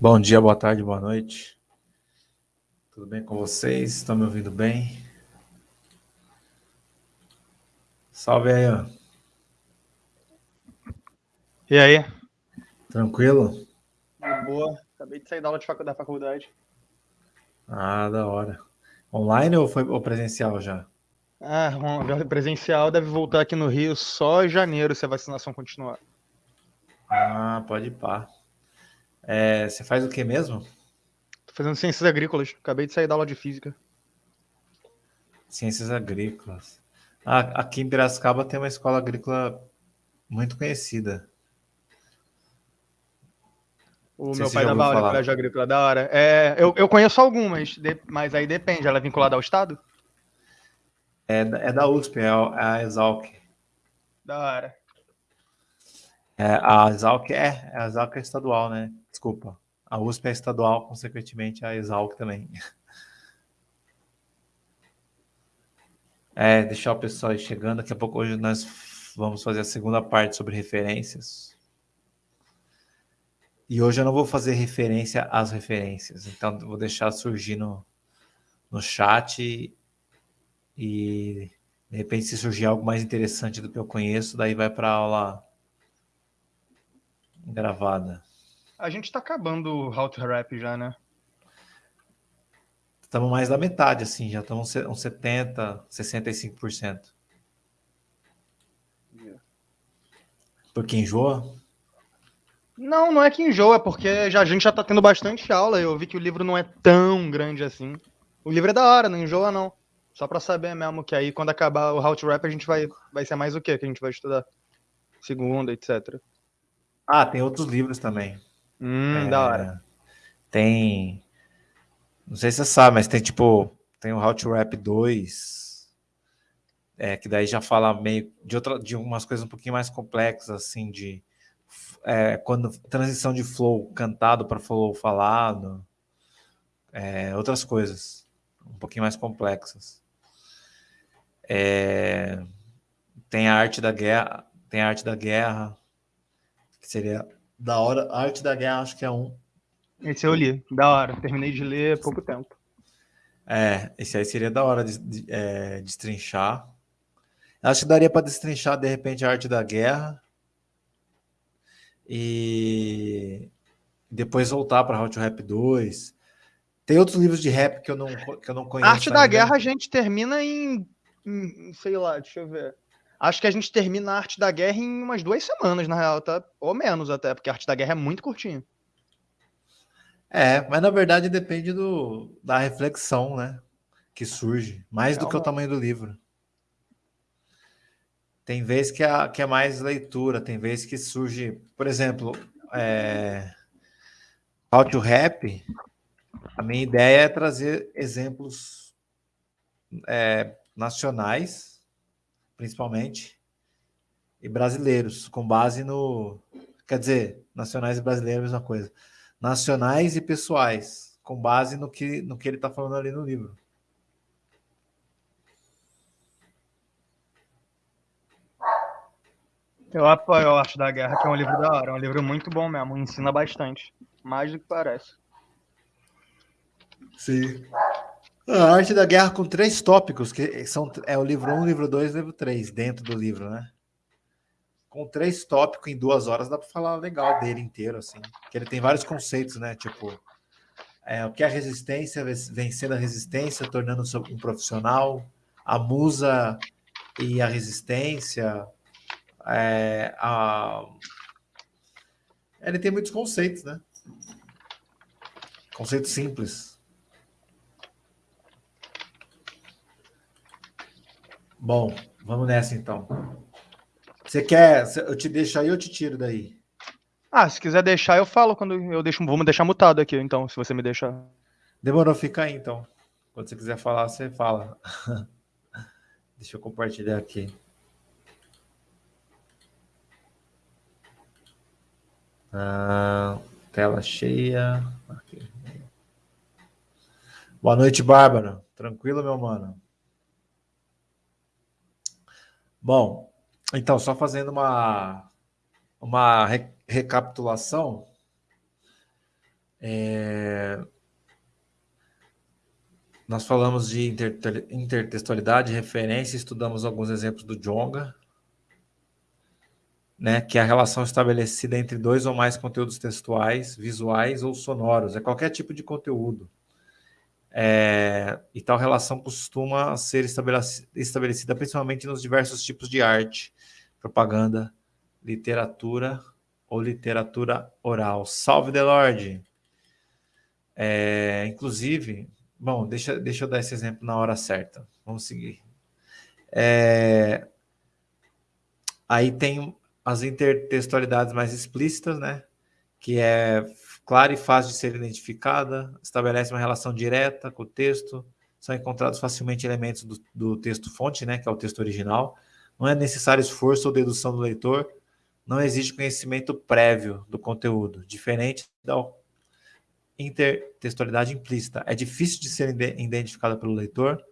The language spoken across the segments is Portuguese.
Bom dia, boa tarde, boa noite. Tudo bem com vocês? Estão me ouvindo bem? Salve aí, ó. E aí? Tranquilo? De boa. Acabei de sair da aula de facu da faculdade. Ah, da hora. Online ou foi ou presencial já? Ah, bom, presencial deve voltar aqui no Rio só em janeiro se a vacinação continuar. Ah, pode ir pá. É, você faz o que mesmo? Tô fazendo ciências agrícolas. Acabei de sair da aula de física. Ciências agrícolas. Ah, aqui em Piracicaba tem uma escola agrícola muito conhecida. O meu pai em falar. colégio agrícola, da hora. É, eu, eu conheço algumas, de- mas aí depende. Ela é vinculada ao Estado? É, da- é da USP, é a é a Exalc. Da hora. É, a Exalc é, a Exalc é estadual, né? Desculpa. A USP é estadual, consequentemente a Exalc também. É, deixar o pessoal aí chegando. Daqui a pouco hoje nós vamos fazer a segunda parte sobre referências. E hoje eu não vou fazer referência às referências. Então vou deixar surgir no, no chat e de repente se surgir algo mais interessante do que eu conheço, daí vai para aula gravada. A gente tá acabando o How to Rap já, né? Estamos mais da metade, assim, já estamos uns 70%, 65%. Porque enjoa? Não, não é que enjoa, é porque já, a gente já tá tendo bastante aula. Eu vi que o livro não é tão grande assim. O livro é da hora, não enjoa não. Só pra saber mesmo que aí quando acabar o How to Rap a gente vai, vai ser mais o que que a gente vai estudar? Segunda, etc. Ah, tem outros livros também. Hum, É, da hora. Tem. Não sei se você sabe, mas tem tipo. Tem o How to Rap 2. É, que daí já fala meio de, outra, de umas coisas um pouquinho mais complexas, assim, de. é, quando transição de flow cantado para flow falado. é, outras coisas. Um pouquinho mais complexas. É, tem a arte da guerra. Tem a arte da guerra. Que seria da hora. A arte da guerra acho que é um. Esse eu li, da hora. Terminei de ler há pouco tempo. É, esse aí seria da hora de, de, é, destrinchar. Acho que daria para destrinchar, de repente, a arte da guerra. E depois voltar para Hot Rap 2. Tem outros livros de rap que eu não, que eu não conheço. Arte da ainda. Guerra a gente termina em, em- sei lá, deixa eu ver. Acho que a gente termina a Arte da Guerra em umas duas semanas, na real, tá? Ou menos até, porque a Arte da Guerra é muito curtinho. É, mas na verdade depende do, da reflexão, né? Que surge. Mais do que o tamanho do livro. Tem vez que é, que é mais leitura, tem vez que surge, por exemplo, é, to Rap, a minha ideia é trazer exemplos é, nacionais, principalmente, e brasileiros, com base no. Quer dizer, nacionais e brasileiros a mesma coisa. Nacionais e pessoais, com base no que, no que ele está falando ali no livro. Eu apoio a Arte da Guerra, que é um livro da hora. É um livro muito bom mesmo, ensina bastante. Mais do que parece. Sim. A arte da guerra com três tópicos, que são é o livro 1, livro 2 livro 3, dentro do livro, né? Com três tópicos em duas horas dá para falar legal dele inteiro, assim. Que ele tem vários conceitos, né? Tipo, é, o que é a resistência, vencendo a resistência, tornando-se um profissional, a musa e a resistência. é, a... Ele tem muitos conceitos, né? Conceitos simples. Bom, vamos nessa então. Você quer? Eu te deixo aí ou eu te tiro daí? Ah, se quiser deixar, eu falo quando eu deixo. Vamos deixar mutado aqui, então, se você me deixar. Demorou, fica aí então. Quando você quiser falar, você fala. Deixa eu compartilhar aqui. Ah, tela cheia. Aqui. Boa noite, Bárbara. Tranquilo, meu mano? Bom, então, só fazendo uma, uma re- recapitulação. É... Nós falamos de intertextualidade, referência, estudamos alguns exemplos do Jonga, né, que é a relação estabelecida entre dois ou mais conteúdos textuais, visuais ou sonoros, é qualquer tipo de conteúdo. É, e tal relação costuma ser estabelecida principalmente nos diversos tipos de arte, propaganda, literatura ou literatura oral. Salve, Delorde! É, inclusive, bom, deixa, deixa eu dar esse exemplo na hora certa. Vamos seguir. É, aí tem as intertextualidades mais explícitas, né? Que é clara e fácil de ser identificada, estabelece uma relação direta com o texto, são encontrados facilmente elementos do, do texto-fonte, né, que é o texto original, não é necessário esforço ou dedução do leitor, não exige conhecimento prévio do conteúdo, diferente da intertextualidade implícita. É difícil de ser identificada pelo leitor,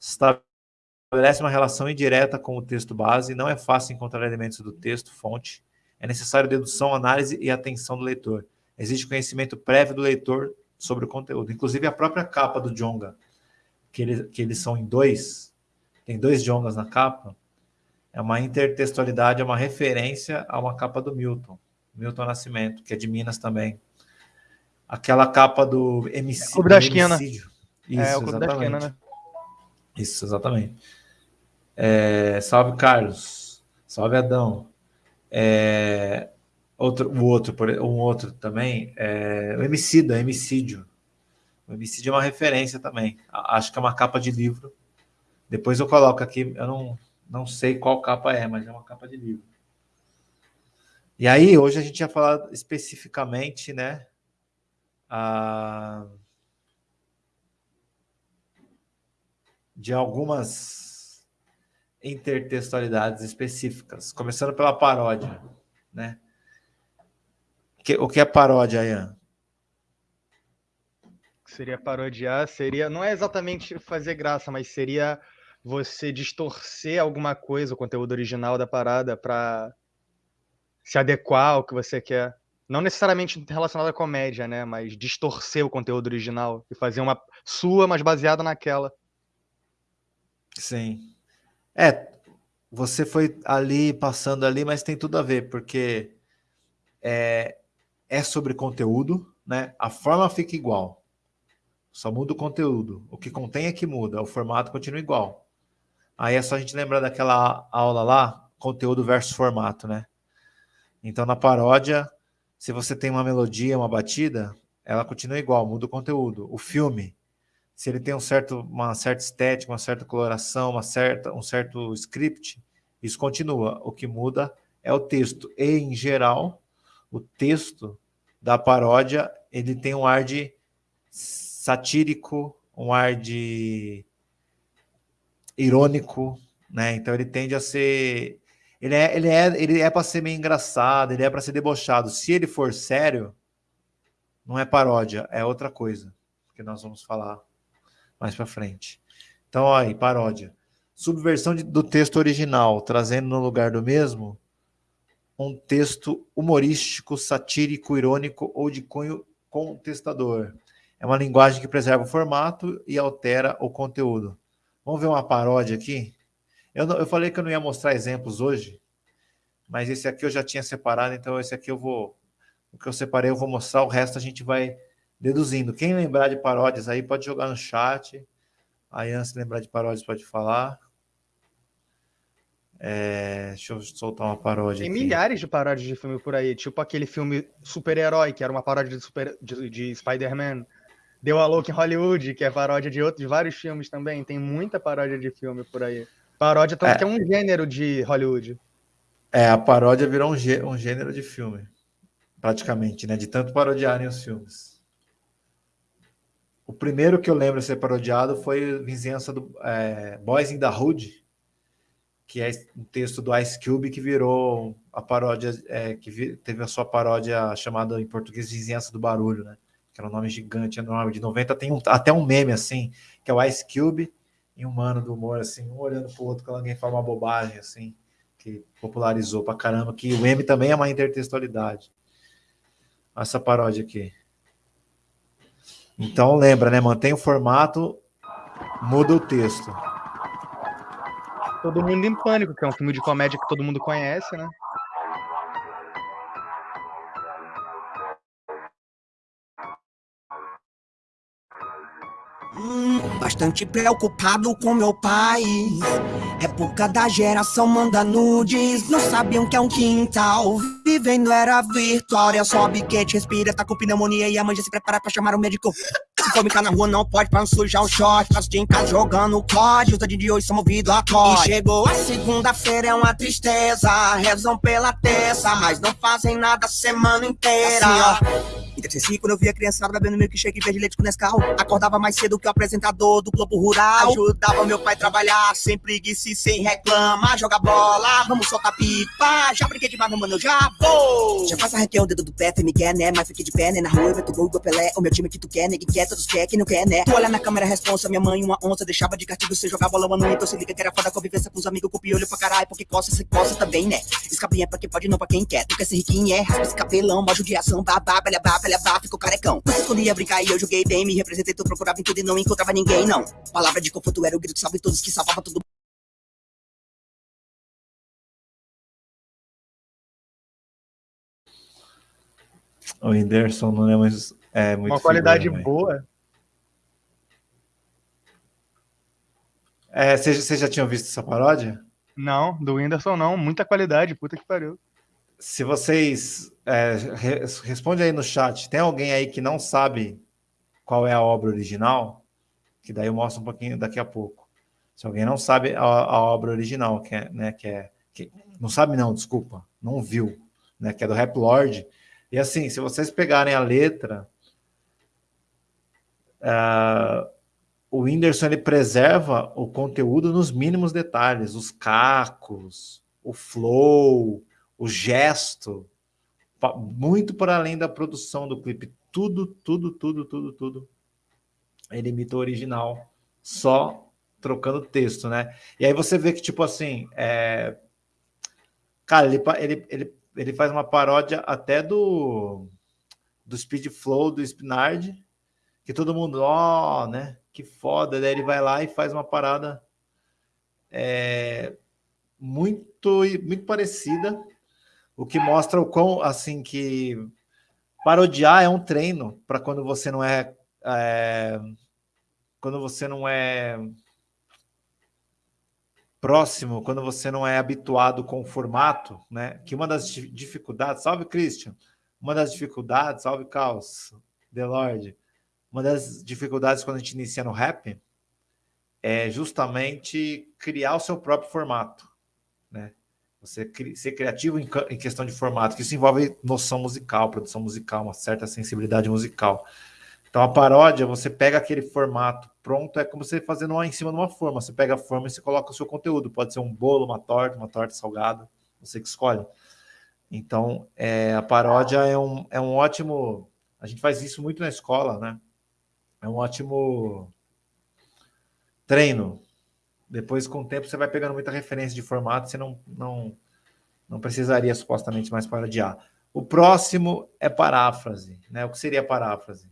estabelece uma relação indireta com o texto base, não é fácil encontrar elementos do texto, fonte, é necessário dedução, análise e atenção do leitor existe conhecimento prévio do leitor sobre o conteúdo. Inclusive a própria capa do Jonga, que, ele, que eles são em dois, tem dois Jongas na capa, é uma intertextualidade, é uma referência a uma capa do Milton, Milton Nascimento, que é de Minas também. Aquela capa do MC, é, Clube da Esquina. Isso, é, o Clube exatamente. da Esquina, né? Isso, exatamente. É, salve, Carlos. Salve, Adão. É, Outro, o outro, um outro também, é o Emicida, Emicídio. O Emicídio é uma referência também. Acho que é uma capa de livro. Depois eu coloco aqui, eu não, não sei qual capa é, mas é uma capa de livro. E aí, hoje a gente ia falar especificamente, né? A... De algumas intertextualidades específicas, começando pela paródia, né? Que, o que é paródia, Ian? Seria parodiar, seria. Não é exatamente fazer graça, mas seria você distorcer alguma coisa, o conteúdo original da parada, para se adequar ao que você quer. Não necessariamente relacionado à comédia, né? Mas distorcer o conteúdo original e fazer uma sua, mas baseada naquela. Sim. É, você foi ali, passando ali, mas tem tudo a ver, porque é, é sobre conteúdo, né? A forma fica igual. Só muda o conteúdo. O que contém é que muda, o formato continua igual. Aí é só a gente lembrar daquela aula lá, conteúdo versus formato, né? Então na paródia, se você tem uma melodia, uma batida, ela continua igual, muda o conteúdo. O filme, se ele tem um certo, uma certa estética, uma certa coloração, uma certa, um certo script, isso continua. O que muda é o texto. E, em geral, o texto da paródia, ele tem um ar de satírico, um ar de irônico, né? Então ele tende a ser ele é ele é ele é para ser meio engraçado, ele é para ser debochado. Se ele for sério, não é paródia, é outra coisa, que nós vamos falar mais para frente. Então, aí, paródia. Subversão de, do texto original, trazendo no lugar do mesmo um texto humorístico, satírico, irônico ou de cunho contestador. É uma linguagem que preserva o formato e altera o conteúdo. Vamos ver uma paródia aqui? Eu, não, eu falei que eu não ia mostrar exemplos hoje, mas esse aqui eu já tinha separado, então esse aqui eu vou. O que eu separei eu vou mostrar, o resto a gente vai deduzindo. Quem lembrar de paródias aí pode jogar no chat. A Ian, se lembrar de paródias, pode falar. É, deixa eu soltar uma paródia. Tem aqui. milhares de paródias de filme por aí, tipo aquele filme Super-Herói, que era uma paródia de, super, de, de Spider-Man. Deu a Louca em Hollywood, que é paródia de outros vários filmes também. Tem muita paródia de filme por aí. Paródia tanto é. que é um gênero de Hollywood. É, a paródia virou um, gê, um gênero de filme, praticamente, né? De tanto parodiarem os filmes. O primeiro que eu lembro de ser parodiado foi Vizinhança do é, Boys in the Hood, que é um texto do Ice Cube que virou a paródia, é, que teve a sua paródia chamada em português Vizinhança do Barulho, né? Que era um nome gigante, enorme, de 90, tem um, até um meme assim, que é o Ice Cube e um mano do humor, assim, um olhando pro outro quando alguém fala uma bobagem, assim, que popularizou pra caramba, que o M também é uma intertextualidade. Essa paródia aqui. Então lembra, né? Mantém o formato, muda o texto. Todo Mundo em Pânico, que é um filme de comédia que todo mundo conhece, né? Bastante preocupado com meu pai. Época da geração manda nudes, não sabiam que é um quintal. Vivendo era virtual, é só biquete, respira, tá com pneumonia e a mãe já se prepara pra chamar o médico. Se for brincar na rua, não pode pra não sujar o short. Passo dia em casa jogando COD, os de hoje são movidos a COD. E chegou a segunda-feira, é uma tristeza. Rezam pela terça, mas não fazem nada a semana inteira. Assim, ó. Quando eu via criançada bebendo milkshake verde leite com Nescau. Acordava mais cedo que o apresentador do Globo Rural. Ajudava meu pai a trabalhar, sem preguiça e sem reclamar. Joga bola, vamos soltar pipa. Já brinquei demais, mano, eu já vou. Já passa arranquei o dedo do pé, me quer, né? Mas fiquei de pé, né? Na rua eu vejo gol, gol Pelé. O meu time que tu quer, ninguém quer, todos quer, quem não quer, né? Tu olha na câmera, responsa, minha mãe, uma onça. Deixava de castigo, você jogava bola, mano. Então se liga que era foda convivência com os amigos, com piolho pra caralho. Porque coça, você coça também, né? Escapinha é pra quem pode, não pra quem quer. Tu quer ser riquinho, é? Raspa esse cabelão, mó judiação, babá, belha, babá, babá, ficou carecão. Você escondia brincar e eu joguei bem, me representei, tu procurava em tudo e não encontrava ninguém, não. Palavra de conforto era o grito salve todos que salvava tudo. O Whindersson não é, mais, é muito. Uma qualidade boa. É, Vocês já tinham visto essa paródia? Não, do Whindersson não. Muita qualidade, puta que pariu. Se vocês. É, re, responde aí no chat. Tem alguém aí que não sabe qual é a obra original? Que daí eu mostro um pouquinho daqui a pouco. Se alguém não sabe a, a obra original, que é, né, que é. Que, não sabe, não, desculpa, não viu, né? Que é do Rap Lord. E assim, se vocês pegarem a letra. Uh, o Whindersson ele preserva o conteúdo nos mínimos detalhes, os cacos, o flow, o gesto, muito para além da produção do clipe. Tudo, tudo, tudo, tudo, tudo. Ele imita o original, só trocando texto, né? E aí você vê que, tipo assim, é... cara, ele, ele, ele, ele faz uma paródia até do, do Speed Flow, do Spinard, que todo mundo, ó, oh, né? Que foda. Daí ele vai lá e faz uma parada é, muito, muito parecida o que mostra o quão, assim, que parodiar é um treino para quando você não é, é, quando você não é próximo, quando você não é habituado com o formato, né? Que uma das dificuldades, salve Christian, uma das dificuldades, salve Caos, The Lord, uma das dificuldades quando a gente inicia no rap é justamente criar o seu próprio formato, né? Você ser criativo em, questão de formato, que isso envolve noção musical, produção musical, uma certa sensibilidade musical. Então, a paródia, você pega aquele formato pronto, é como você fazendo uma em cima de uma forma. Você pega a forma e você coloca o seu conteúdo. Pode ser um bolo, uma torta, uma torta salgada, você que escolhe. Então, é, a paródia é um, é um ótimo... A gente faz isso muito na escola, né? É um ótimo treino depois, com o tempo, você vai pegando muita referência de formato, você não, não, não precisaria supostamente mais parodiar. O próximo é paráfrase. Né? O que seria paráfrase?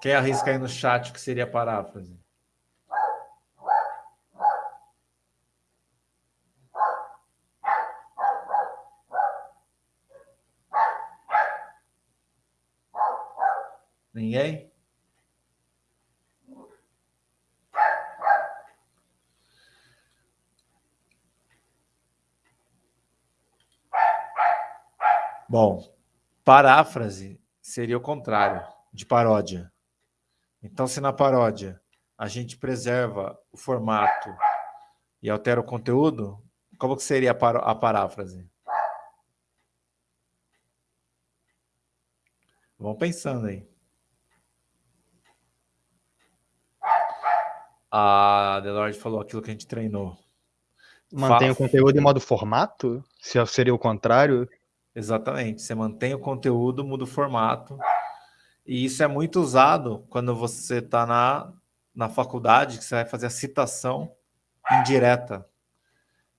Quem arrisca aí no chat o que seria paráfrase? Ninguém? Bom, paráfrase seria o contrário de paródia. Então, se na paródia a gente preserva o formato e altera o conteúdo, como que seria a paráfrase? Vão pensando aí. A Delord falou aquilo que a gente treinou. Mantém o conteúdo em modo formato? Se seria o contrário? Exatamente. Você mantém o conteúdo, muda o formato. E isso é muito usado quando você está na, na faculdade, que você vai fazer a citação indireta.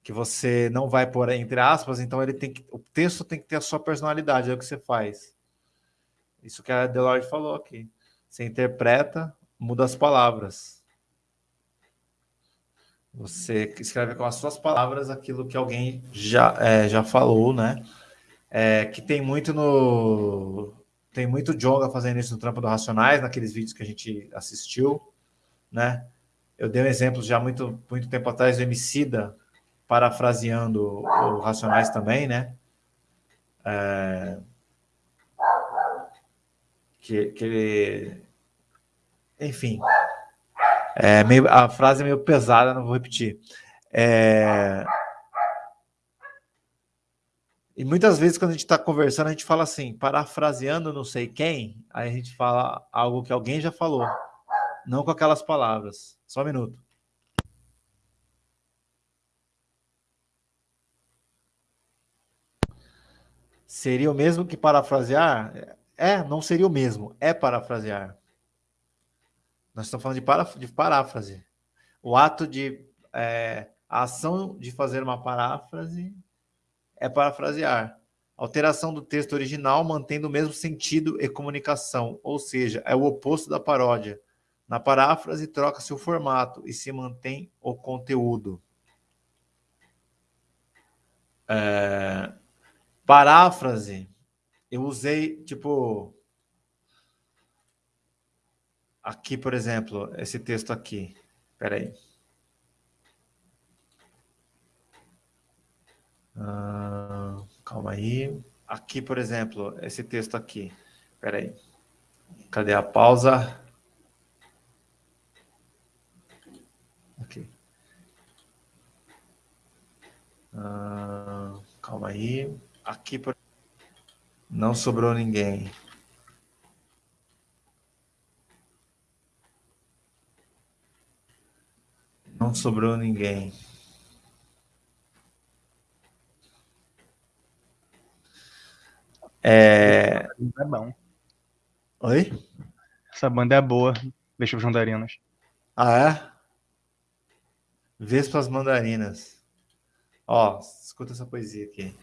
que você não vai pôr entre aspas, então ele tem que, o texto tem que ter a sua personalidade, é o que você faz. Isso que a Deloitte falou aqui. Você interpreta, muda as palavras. Você escreve com as suas palavras aquilo que alguém já, é, já falou, né? É, que tem muito no. Tem muito Jonga fazendo isso no Trampo do Racionais, naqueles vídeos que a gente assistiu, né? Eu dei um exemplo já muito, muito tempo atrás do Emicida, parafraseando o Racionais também, né? É, que, que ele, enfim, é meio, a frase é meio pesada, não vou repetir. É, e muitas vezes, quando a gente está conversando, a gente fala assim, parafraseando não sei quem, aí a gente fala algo que alguém já falou, não com aquelas palavras. Só um minuto. Seria o mesmo que parafrasear? É, não seria o mesmo. É parafrasear. Nós estamos falando de, para, de paráfrase. O ato de. É, a ação de fazer uma paráfrase é parafrasear. Alteração do texto original mantendo o mesmo sentido e comunicação, ou seja, é o oposto da paródia. Na paráfrase, troca-se o formato e se mantém o conteúdo. É, paráfrase, eu usei, tipo, aqui, por exemplo, esse texto aqui. Espera aí. Ah, calma aí. Aqui, por exemplo, esse texto aqui. Espera aí. Cadê a pausa? Aqui. Ah, calma aí. Aqui, por... não sobrou ninguém. Não sobrou ninguém. É... É bom. Oi? Essa banda é boa. Deixa os mandarinas. Ah, é? Vespas mandarinas. Ó, escuta essa poesia aqui.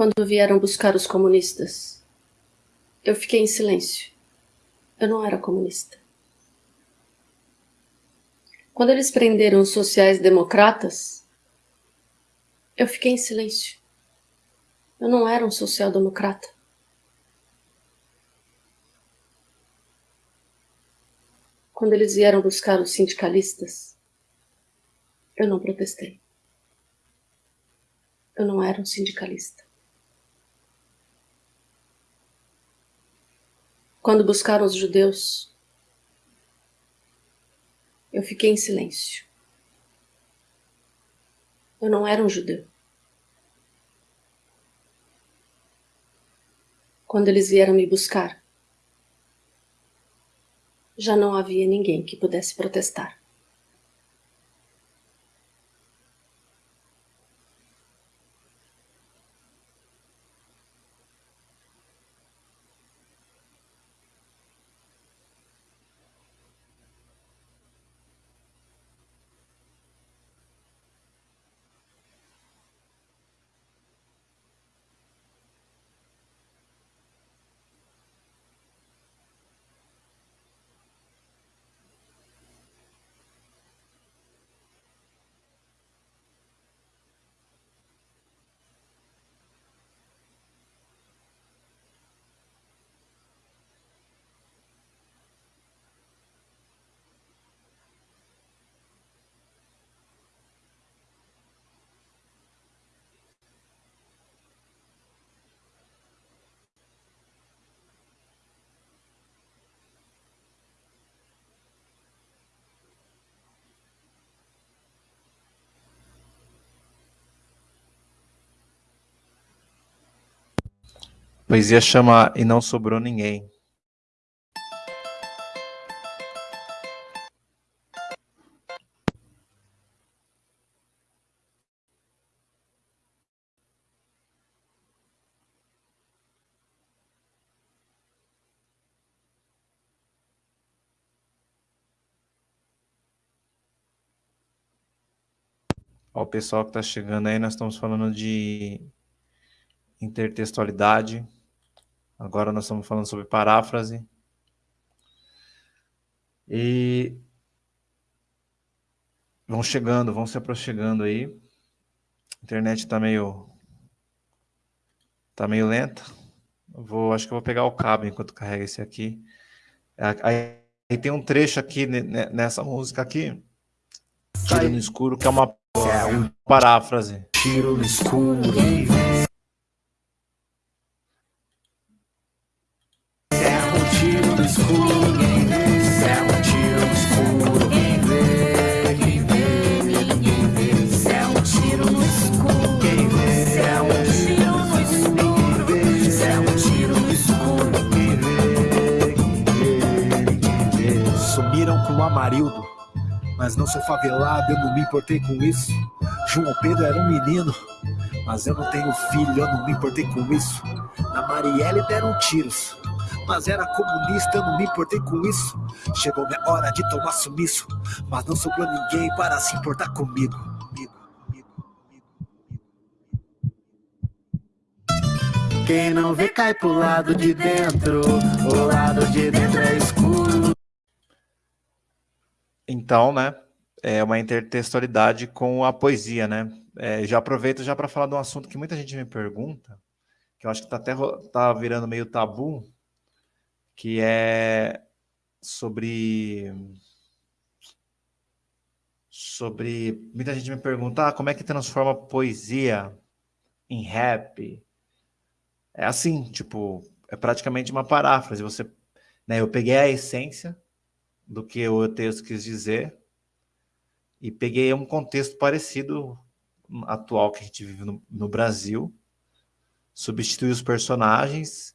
Quando vieram buscar os comunistas. Eu fiquei em silêncio. Eu não era comunista. Quando eles prenderam os sociais-democratas, eu fiquei em silêncio. Eu não era um social-democrata. Quando eles vieram buscar os sindicalistas, eu não protestei. Eu não era um sindicalista. Quando buscaram os judeus, eu fiquei em silêncio. Eu não era um judeu. Quando eles vieram me buscar, já não havia ninguém que pudesse protestar. Poesia chama E Não Sobrou Ninguém. Ó, o pessoal que está chegando aí, nós estamos falando de intertextualidade. Agora nós estamos falando sobre paráfrase. E vão chegando, vão se aproximando aí. A internet está meio tá meio lenta. Vou, acho que eu vou pegar o cabo enquanto carrega esse aqui. Aí, aí tem um trecho aqui nessa música aqui, Tiro no escuro, que é uma é paráfrase. Tiro no escuro. Favelado, eu não me importei com isso. João Pedro era um menino, mas eu não tenho filho, eu não me importei com isso. Na Marielle deram tiros, mas era comunista, eu não me importei com isso. Chegou minha hora de tomar sumiço, mas não sobrou ninguém para se importar comigo. Quem não vê cai pro lado de dentro, o lado de dentro é escuro. Então, né, é uma intertextualidade com a poesia, né? É, já aproveito já para falar de um assunto que muita gente me pergunta, que eu acho que está até tá virando meio tabu, que é sobre sobre muita gente me pergunta ah, como é que transforma poesia em rap. É assim, tipo, é praticamente uma paráfrase. Você, né, eu peguei a essência do que o texto quis dizer e peguei um contexto parecido atual que a gente vive no, no Brasil, substituí os personagens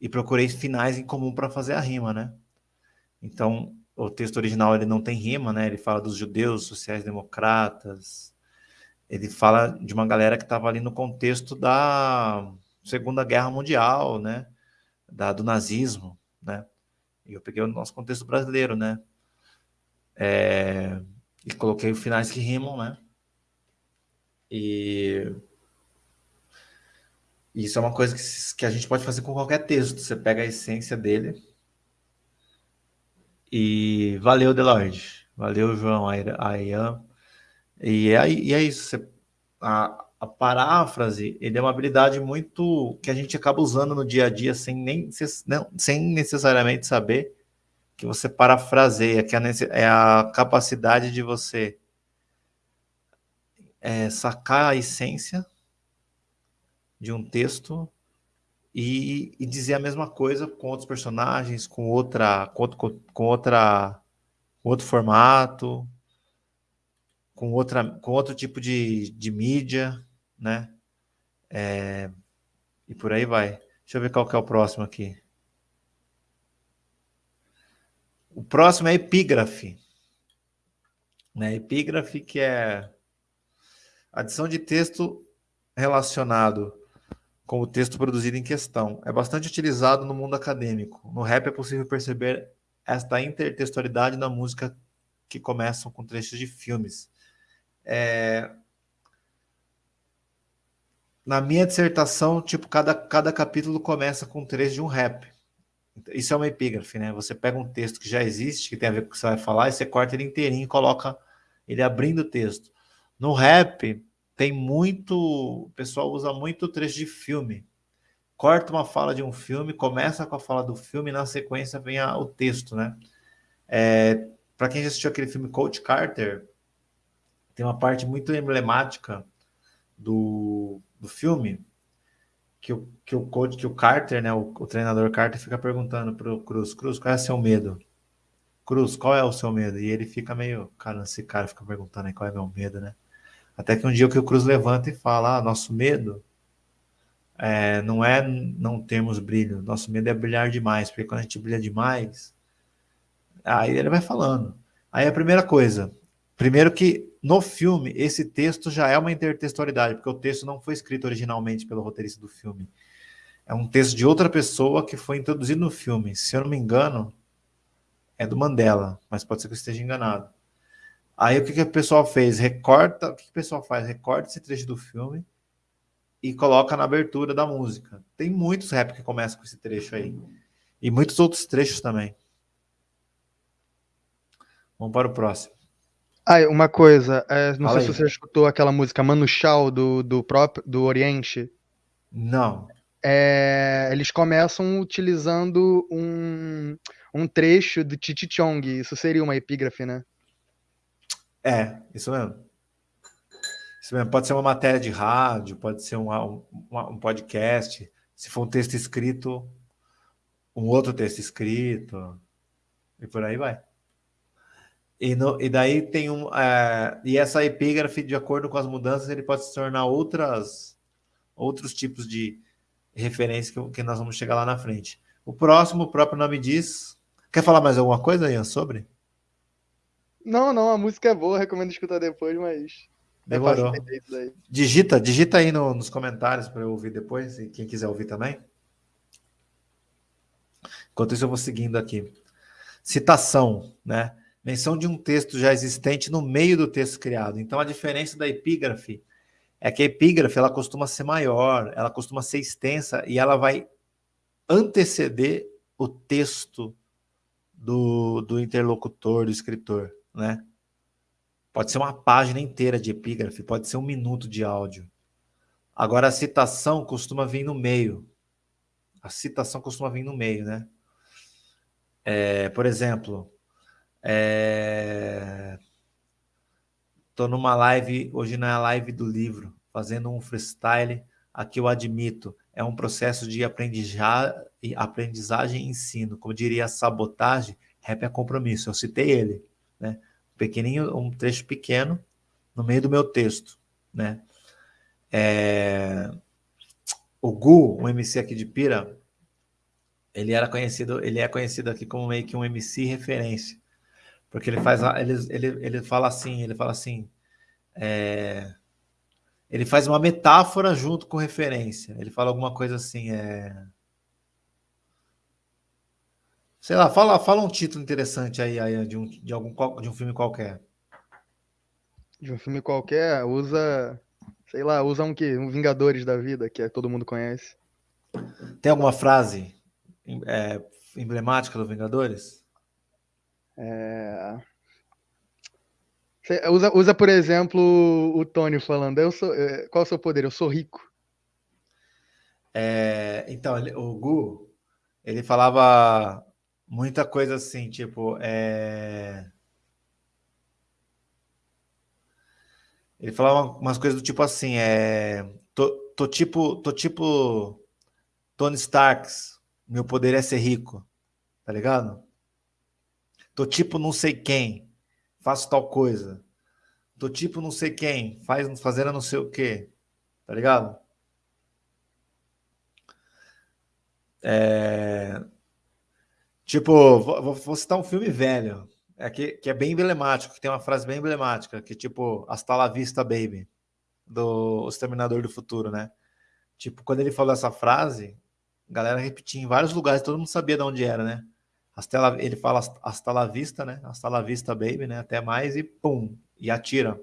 e procurei finais em comum para fazer a rima, né? Então, o texto original ele não tem rima, né? Ele fala dos judeus, sociais-democratas, ele fala de uma galera que estava ali no contexto da Segunda Guerra Mundial, né? Da, do nazismo, né? E eu peguei o nosso contexto brasileiro, né? É, e coloquei finais que rimam, né? E isso é uma coisa que, que a gente pode fazer com qualquer texto. Você pega a essência dele. E valeu, Delorde. Valeu, João, Ayan. E é, e é isso. Você, a, a paráfrase ele é uma habilidade muito que a gente acaba usando no dia a dia sem nem sem necessariamente saber que você parafraseia, que é, é a capacidade de você é, sacar a essência de um texto e, e, dizer a mesma coisa com outros personagens, com outra, com, outro, com outra, outro formato, com outra, com outro tipo de, de mídia, né? É, e por aí vai. Deixa eu ver qual que é o próximo aqui. O próximo é epígrafe. Né? Epígrafe que é adição de texto relacionado com o texto produzido em questão. É bastante utilizado no mundo acadêmico. No rap é possível perceber esta intertextualidade na música que começam com trechos de filmes. É, na minha dissertação, tipo, cada, cada capítulo começa com um trecho de um rap. Isso é uma epígrafe, né? Você pega um texto que já existe, que tem a ver com o que você vai falar, e você corta ele inteirinho e coloca ele abrindo o texto. No rap, tem muito... O pessoal usa muito trecho de filme. Corta uma fala de um filme, começa com a fala do filme, e na sequência vem a, o texto, né? É, Para quem já assistiu aquele filme Coach Carter, tem uma parte muito emblemática do, do filme, que o, que o coach, que o Carter, né, o, o treinador Carter fica perguntando pro Cruz, Cruz, qual é o seu medo? Cruz, qual é o seu medo? E ele fica meio, cara, esse cara fica perguntando aí qual é meu medo, né? Até que um dia o que o Cruz levanta e fala, ah, nosso medo é, não é não termos brilho, nosso medo é brilhar demais, porque quando a gente brilha demais, aí ele vai falando. Aí a primeira coisa, primeiro que no filme esse texto já é uma intertextualidade, porque o texto não foi escrito originalmente pelo roteirista do filme. É um texto de outra pessoa que foi introduzido no filme. Se eu não me engano, é do Mandela, mas pode ser que eu esteja enganado. Aí o que, que o pessoal fez? Recorta, o que, que o pessoal faz? Recorta esse trecho do filme e coloca na abertura da música. Tem muitos rap que começam com esse trecho aí. E muitos outros trechos também. Vamos para o próximo. Ah, uma coisa, é, não Fala sei aí. se você escutou aquela música Manu Chao do, do próprio do Oriente. Não. É, eles começam utilizando um, um trecho do Titi Chong. Isso seria uma epígrafe, né? É, isso mesmo. Pode ser uma matéria de rádio, pode ser um, um, um podcast. Se for um texto escrito, um outro texto escrito, e por aí vai. E, no, e daí tem um. É, e essa epígrafe, de acordo com as mudanças, ele pode se tornar outras, outros tipos de referência que, que nós vamos chegar lá na frente. O próximo, o próprio nome diz. Quer falar mais alguma coisa, Ian, sobre? Não, não, a música é boa, recomendo escutar depois, mas Demorou. É digita, digita aí no, nos comentários para eu ouvir depois, e quem quiser ouvir também. Enquanto isso, eu vou seguindo aqui. Citação, né? Menção de um texto já existente no meio do texto criado. Então, a diferença da epígrafe é que a epígrafe ela costuma ser maior, ela costuma ser extensa e ela vai anteceder o texto do, do interlocutor, do escritor, né? Pode ser uma página inteira de epígrafe, pode ser um minuto de áudio. Agora, a citação costuma vir no meio. A citação costuma vir no meio, né? É, por exemplo, é... numa live, hoje não é live do livro, fazendo um freestyle. Aqui eu admito, é um processo de aprendizagem e ensino. Como diria sabotagem, rap é compromisso. Eu citei ele, né? pequenininho, um trecho pequeno no meio do meu texto, né? É... O Gu, um MC aqui de Pira, ele era conhecido, ele é conhecido aqui como meio que um MC referência, porque ele faz, ele, ele, ele fala assim, ele fala assim, é... ele faz uma metáfora junto com referência. Ele fala alguma coisa assim, é Sei lá, fala, fala um título interessante aí, aí de, um, de, algum, de um filme qualquer. De um filme qualquer, usa. Sei lá, usa um que? Um Vingadores da vida, que é, todo mundo conhece. Tem alguma frase é, emblemática do Vingadores? É... Usa, usa, por exemplo, o Tony falando, eu sou, é, qual é o seu poder? Eu sou rico. É, então, o Gu, ele falava muita coisa assim, tipo, é... Ele falava umas coisas do tipo assim, é... Tô, tô tipo, tô tipo Tony Starks, meu poder é ser rico, tá ligado? Tô tipo não sei quem, faço tal coisa. Tô tipo não sei quem, faz, fazendo não sei o quê, tá ligado? É... Tipo, vou, vou citar um filme velho, é que, que é bem emblemático, que tem uma frase bem emblemática, que tipo, hasta la vista, baby, do Exterminador do Futuro, né? Tipo, quando ele falou essa frase, galera repetia em vários lugares, todo mundo sabia de onde era, né? Hasta ele fala hasta la vista, né? Hasta la vista, baby, né? Até mais e pum, e atira.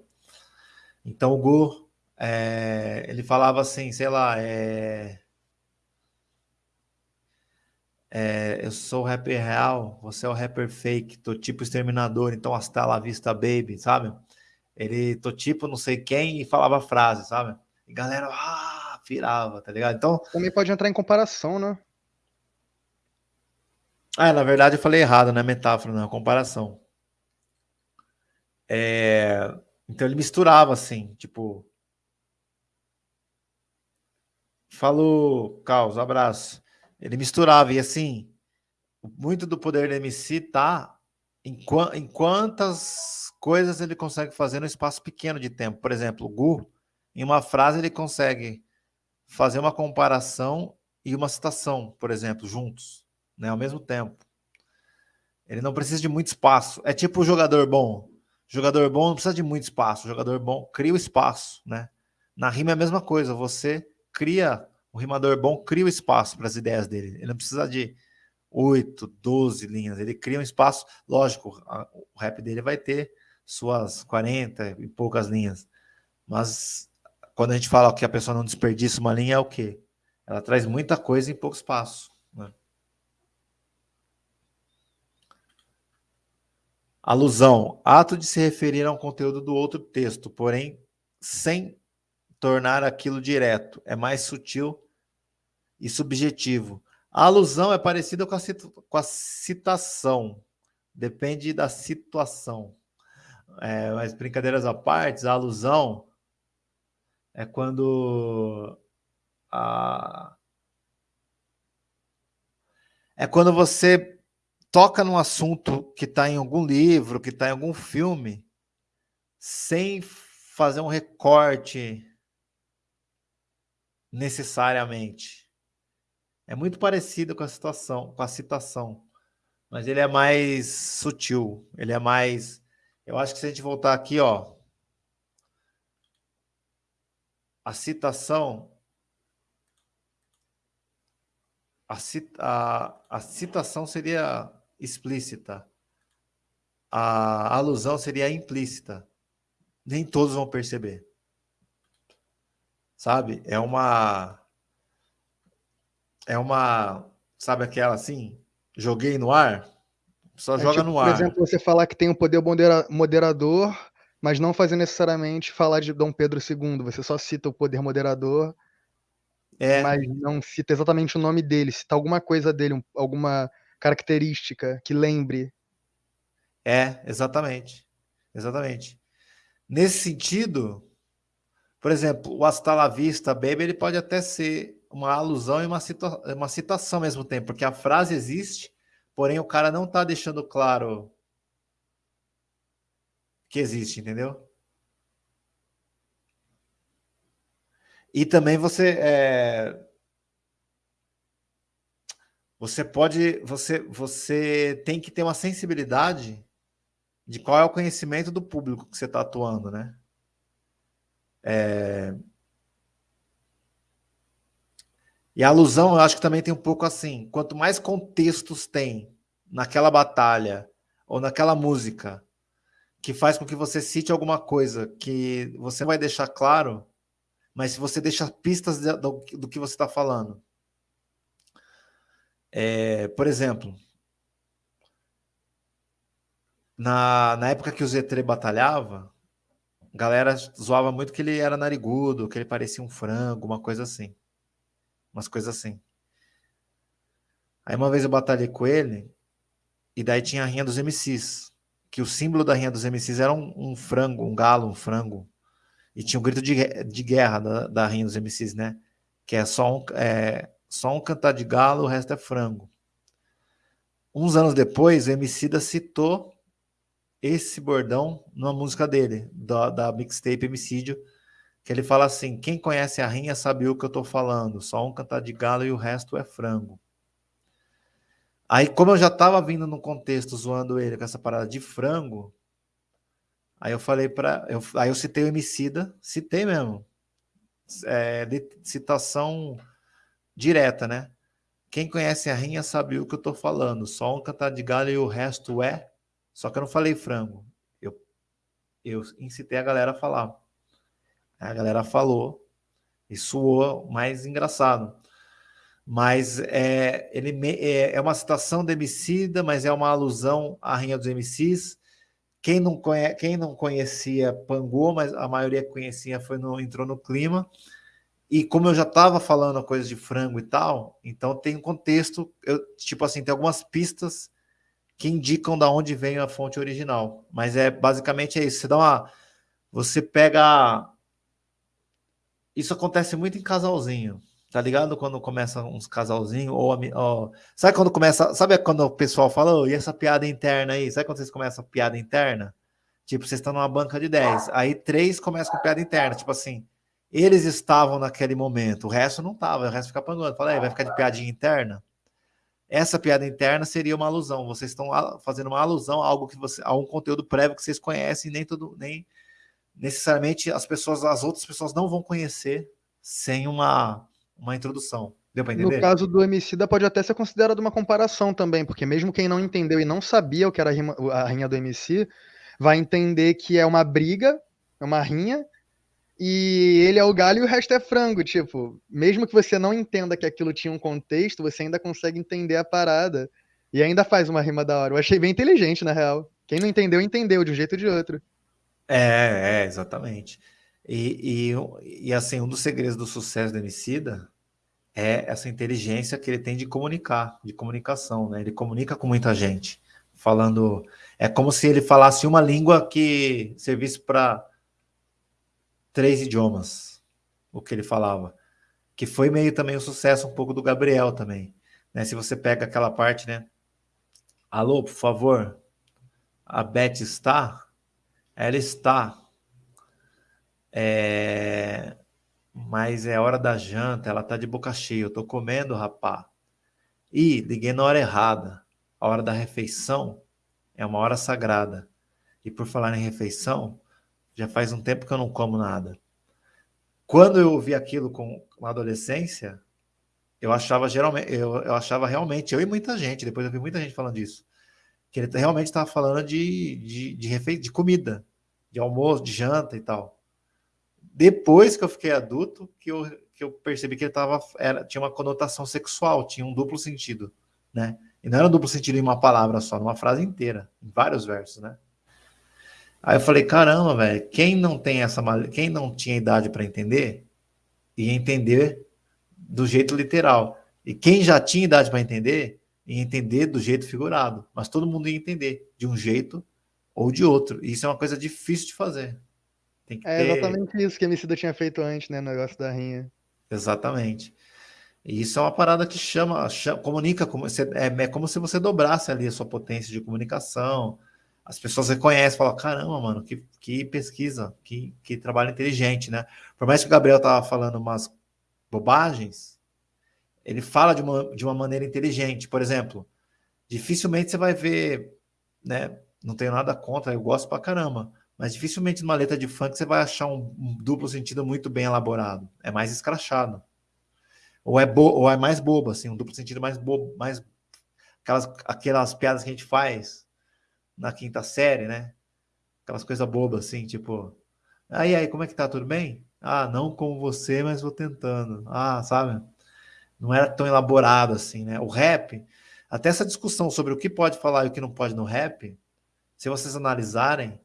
Então o Gu, é, ele falava assim, sei lá, é, é, eu sou o rapper real, você é o rapper fake, tô tipo exterminador, então hasta la vista, baby, sabe? Ele, tô tipo não sei quem e falava frase, sabe? E galera, ah, virava, tá ligado? Então... Também pode entrar em comparação, né? Ah, na verdade eu falei errado, não é metáfora, não é comparação. É... Então ele misturava assim, tipo... Falou, Caos, abraço ele misturava, e assim, muito do poder do MC tá em, qu em quantas coisas ele consegue fazer no espaço pequeno de tempo. Por exemplo, o Gu, em uma frase, ele consegue fazer uma comparação e uma citação, por exemplo, juntos, né, ao mesmo tempo. Ele não precisa de muito espaço. É tipo o jogador bom. Jogador bom não precisa de muito espaço. Jogador bom cria o espaço, né? Na rima é a mesma coisa. Você cria, o rimador bom cria o espaço para as ideias dele. Ele não precisa de 8, 12 linhas. Ele cria um espaço. Lógico, a, o rap dele vai ter suas 40 e poucas linhas. Mas quando a gente fala que a pessoa não desperdiça uma linha, é o quê? Ela traz muita coisa em pouco espaço. Né? Alusão, ato de se referir a um conteúdo do outro texto, porém sem tornar aquilo direto. É mais sutil e subjetivo. A alusão é parecida com a, com a citação. Depende da situação. É, mas brincadeiras à parte, a alusão é quando a... é quando você toca num assunto que está em algum livro, que está em algum filme, sem fazer um recorte necessariamente. É muito parecido com a situação, com a citação, mas ele é mais sutil, ele é mais. Eu acho que se a gente voltar aqui, ó, a citação, a, a, a citação seria explícita, a alusão seria implícita. Nem todos vão perceber. Sabe? É uma. É uma. Sabe aquela assim? Joguei no ar? Só é joga tipo, no ar. Por exemplo, você falar que tem um poder moderador, mas não fazer necessariamente falar de Dom Pedro II. Você só cita o poder moderador, é. mas não cita exatamente o nome dele. Cita alguma coisa dele, alguma característica que lembre. É, exatamente. Exatamente. Nesse sentido, por exemplo, o Hasta la Vista Baby ele pode até ser uma alusão e uma, cita uma citação ao mesmo tempo, porque a frase existe, porém o cara não está deixando claro que existe, entendeu? E também você é, você pode, você, você tem que ter uma sensibilidade de qual é o conhecimento do público que você está atuando, né? É... E a alusão, eu acho que também tem um pouco assim: quanto mais contextos tem naquela batalha ou naquela música que faz com que você cite alguma coisa que você vai deixar claro, mas se você deixa pistas do, do que você está falando. É, por exemplo, na, na época que o Z3 batalhava, a galera zoava muito que ele era narigudo, que ele parecia um frango, uma coisa assim. Umas coisas assim. Aí uma vez eu batalhei com ele, e daí tinha a rinha dos MCs, que o símbolo da rinha dos MCs era um, um frango, um galo, um frango. E tinha um grito de, de guerra da, da rinha dos MCs, né? Que é só um, é, só um cantar de galo, o resto é frango. Uns anos depois, o Emicida citou esse bordão numa música dele, da, da mixtape Emicídio, que ele fala assim: quem conhece a rinha sabe o que eu tô falando, só um cantar de galo e o resto é frango. Aí, como eu já tava vindo no contexto zoando ele com essa parada de frango, aí eu falei para, aí eu citei o Emicida, citei mesmo, é, de citação direta, né? Quem conhece a rinha sabe o que eu tô falando. Só um cantar de galho e o resto é. Só que eu não falei frango. Eu, eu incitei a galera a falar. A galera falou e soou mais engraçado. Mas é, ele é, é uma citação de Emicida, mas é uma alusão à Rinha dos MCs. Quem não, conhe, quem não conhecia pangou, mas a maioria conhecia foi no, entrou no clima. E como eu já estava falando coisas de frango e tal, então tem um contexto, eu, tipo assim, tem algumas pistas que indicam da onde vem a fonte original. Mas é basicamente é isso. Você dá uma. Você pega. Isso acontece muito em casalzinho. Tá ligado? Quando começa uns casalzinhos, ou, ou, Sabe quando começa. Sabe quando o pessoal fala, oh, e essa piada interna aí? Sabe quando vocês começam a piada interna? Tipo, vocês estão numa banca de 10. Aí três começam com piada interna. Tipo assim, eles estavam naquele momento, o resto não estava, o resto fica pangando. Fala, vai ficar de piadinha interna? Essa piada interna seria uma alusão. Vocês estão fazendo uma alusão a algo que você, a um conteúdo prévio que vocês conhecem, nem todo, nem necessariamente as pessoas, as outras pessoas não vão conhecer sem uma, uma introdução. Deu para entender? No caso do Emicida pode até ser considerado uma comparação também, porque mesmo quem não entendeu e não sabia o que era a, rima, a rinha do MC, vai entender que é uma briga, é uma rinha, e ele é o galho e o resto é frango. Tipo, mesmo que você não entenda que aquilo tinha um contexto, você ainda consegue entender a parada. E ainda faz uma rima da hora. Eu achei bem inteligente, na real. Quem não entendeu, entendeu, de um jeito ou de outro. É, é exatamente. E, e, e, assim, um dos segredos do sucesso do Emicida é essa inteligência que ele tem de comunicar, de comunicação, né? Ele comunica com muita gente, falando... É como se ele falasse uma língua que servisse para três idiomas, o que ele falava. Que foi meio também o sucesso um pouco do Gabriel também. Né? Se você pega aquela parte, né? Alô, por favor, a Beth está? Ela está. É... Mas é hora da janta, ela tá de boca cheia. Eu tô comendo, rapá. Ih, liguei na hora errada. A hora da refeição é uma hora sagrada. E por falar em refeição, já faz um tempo que eu não como nada. Quando eu ouvi aquilo com uma adolescência, eu achava geralmente, eu, eu achava realmente, eu e muita gente, depois eu vi muita gente falando disso, que ele realmente estava falando de, de, de, refe... de comida, de almoço, de janta e tal. Depois que eu fiquei adulto, que eu, que eu percebi que ele tava, era, tinha uma conotação sexual, tinha um duplo sentido, né? E não era um duplo sentido em uma palavra só, numa frase inteira, em vários versos, né? Aí eu falei, caramba, velho, quem não tem essa, quem não tinha idade para entender, ia entender do jeito literal. E quem já tinha idade para entender, ia entender do jeito figurado. Mas todo mundo ia entender de um jeito ou de outro. E isso é uma coisa difícil de fazer. é ter... exatamente isso que a Emicida tinha feito antes, né? O negócio da rinha. Exatamente. E isso é uma parada que chama, chama comunica, como, é, é como se você dobrasse ali a sua potência de comunicação, as pessoas reconhecem, falam, caramba, mano, que, que pesquisa, que, que trabalho inteligente, né? Por mais que o Gabriel tava falando umas bobagens, ele fala de uma, de uma maneira inteligente. Por exemplo, dificilmente você vai ver, né? Não tenho nada contra, eu gosto pra caramba, mas dificilmente numa letra de funk você vai achar um, um duplo sentido muito bem elaborado. É mais escrachado. Ou é, bo ou é mais bobo, assim, um duplo sentido mais bobo, mais aquelas, aquelas piadas que a gente faz, na quinta série, né? Aquelas coisas bobas assim, tipo, aí, aí, como é que tá? Tudo bem? Ah, não como você, mas vou tentando. Ah, sabe? Não era tão elaborado assim, né? O rap, até essa discussão sobre o que pode falar e o que não pode no rap, se vocês analisarem,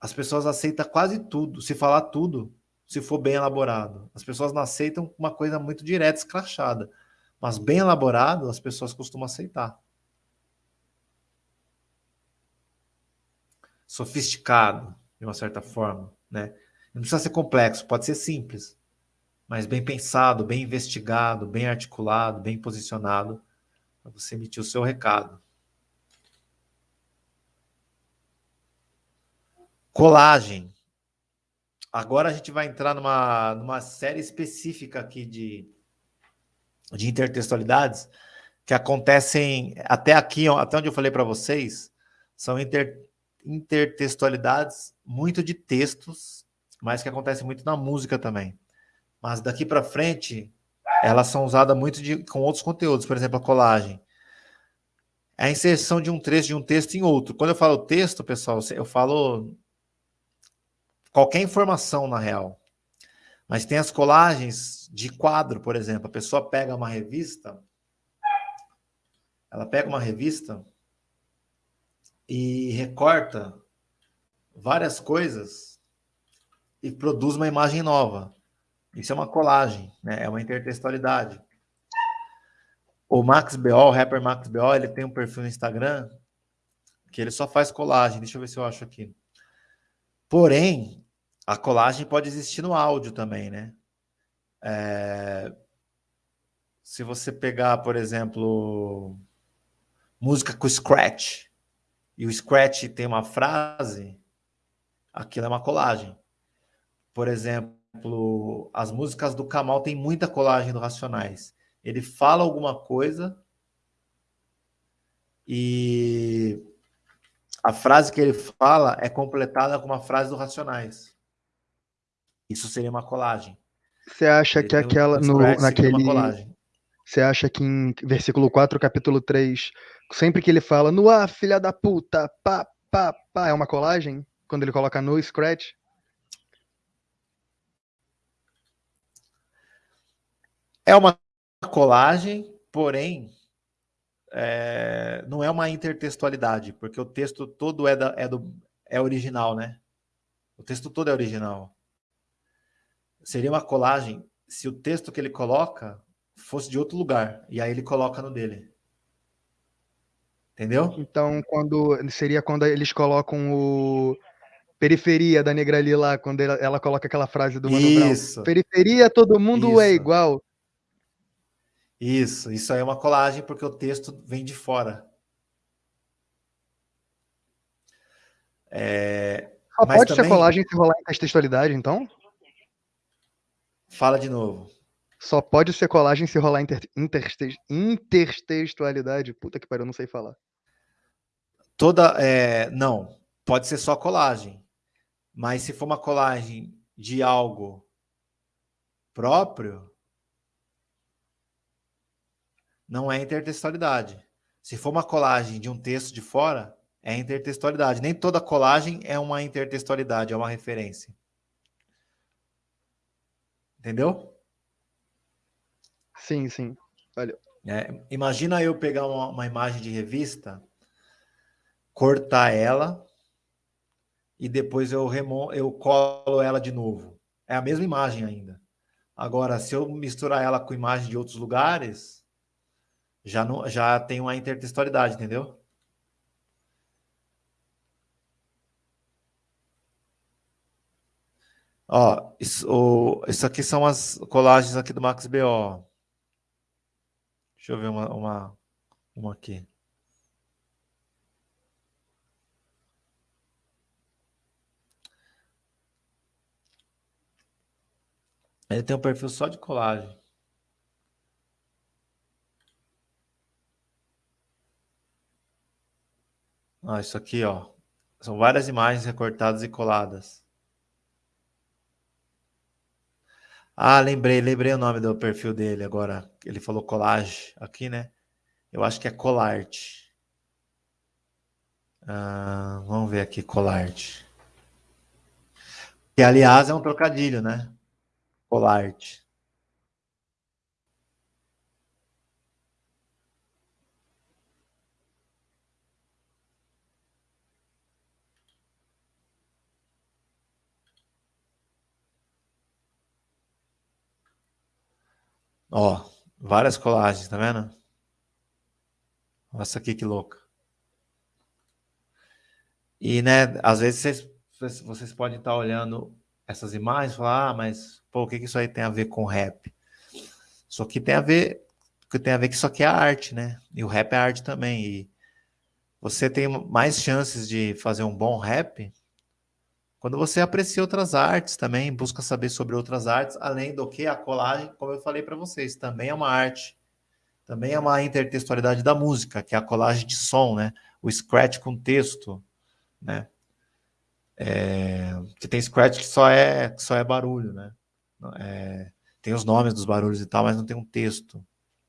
as pessoas aceitam quase tudo, se falar tudo, se for bem elaborado. As pessoas não aceitam uma coisa muito direta, escrachada. Mas bem elaborado, as pessoas costumam aceitar. Sofisticado, de uma certa forma, né? Não precisa ser complexo, pode ser simples, mas bem pensado, bem investigado, bem articulado, bem posicionado, para você emitir o seu recado. Colagem. Agora a gente vai entrar numa, numa série específica aqui de, de intertextualidades que acontecem até aqui, até onde eu falei para vocês, são inter, intertextualidades muito de textos, mas que acontece muito na música também. Mas daqui para frente, elas são usadas muito de, com outros conteúdos, por exemplo, a colagem. É a inserção de um trecho de um texto em outro. Quando eu falo texto, pessoal, eu falo qualquer informação, na real. Mas tem as colagens de quadro, por exemplo. A pessoa pega uma revista, ela pega uma revista e recorta várias coisas e produz uma imagem nova. Isso é uma colagem, né? é uma intertextualidade. O Max BO, o rapper Max BO, ele tem um perfil no Instagram que ele só faz colagem. Deixa eu ver se eu acho aqui. Porém, a colagem pode existir no áudio também, né? É... Se você pegar, por exemplo, música com scratch, e o Scratch tem uma frase, aquilo é uma colagem. Por exemplo, as músicas do Kamal tem muita colagem do Racionais. Ele fala alguma coisa e a frase que ele fala é completada com uma frase do Racionais. Isso seria uma colagem. Você acha ele que aquela no, naquele você acha que em versículo 4, capítulo 3, sempre que ele fala no ar, filha da puta, pá, pá, pá, é uma colagem? Quando ele coloca no scratch? É uma colagem, porém, é, não é uma intertextualidade, porque o texto todo é, da, é, do, é original, né? O texto todo é original. Seria uma colagem se o texto que ele coloca fosse de outro lugar, e aí ele coloca no dele. Entendeu? Então, quando seria quando eles colocam o periferia da Negrali lá, quando ela, ela, coloca aquela frase do Mano Isso. Brown. Periferia, todo mundo é Isso. é igual. Isso, isso aí é uma colagem porque o texto vem de fora. É, Só pode também... ser colagem se rolar em textualidade, então? Fala de novo. Só pode ser colagem se rolar inter, intertextualidade. Puta que pariu, não sei falar. Toda. É, não, pode ser só colagem. Mas se for uma colagem de algo próprio, não é intertextualidade. Se for uma colagem de um texto de fora, é intertextualidade. Nem toda colagem é uma intertextualidade, é uma referência. Entendeu? Sim, sim. Valeu. É, imagina eu pegar uma, uma imagem de revista, cortar ela e depois eu, remo eu colo ela de novo. É a mesma imagem ainda. Agora, se eu misturar ela com imagem de outros lugares, já, não, já tem uma intertextualidade, entendeu? Ó, isso, o, isso aqui são as colagens aqui do Max BO. Deixa eu ver uma, uma, uma aqui. Ele tem um perfil só de colagem. Ah, isso aqui, ó. São várias imagens recortadas e coladas. Ah, lembrei, lembrei o nome do perfil dele agora. Ele falou collage aqui, né? Eu acho que é Colart. Ah, vamos ver aqui, Colart. Que, aliás, é um trocadilho, né? Colart. Ó, várias colagens, tá vendo? Olha essa aqui que louca. E, né, às vezes vocês, vocês podem estar olhando essas imagens e falar, ah, mas, pô, o que, que isso aí tem a ver com rap? Isso aqui tem a ver, que tem a ver que isso aqui é arte, né? E o rap é arte também. E você tem mais chances de fazer um bom rap quando você aprecia outras artes também, busca saber sobre outras artes, além do que a colagem, como eu falei para vocês, também é uma arte, também é uma intertextualidade da música, que é a colagem de som, né? O scratch com texto, né? É, que tem scratch que só é, que só é barulho, né? É, tem os nomes dos barulhos e tal, mas não tem um texto,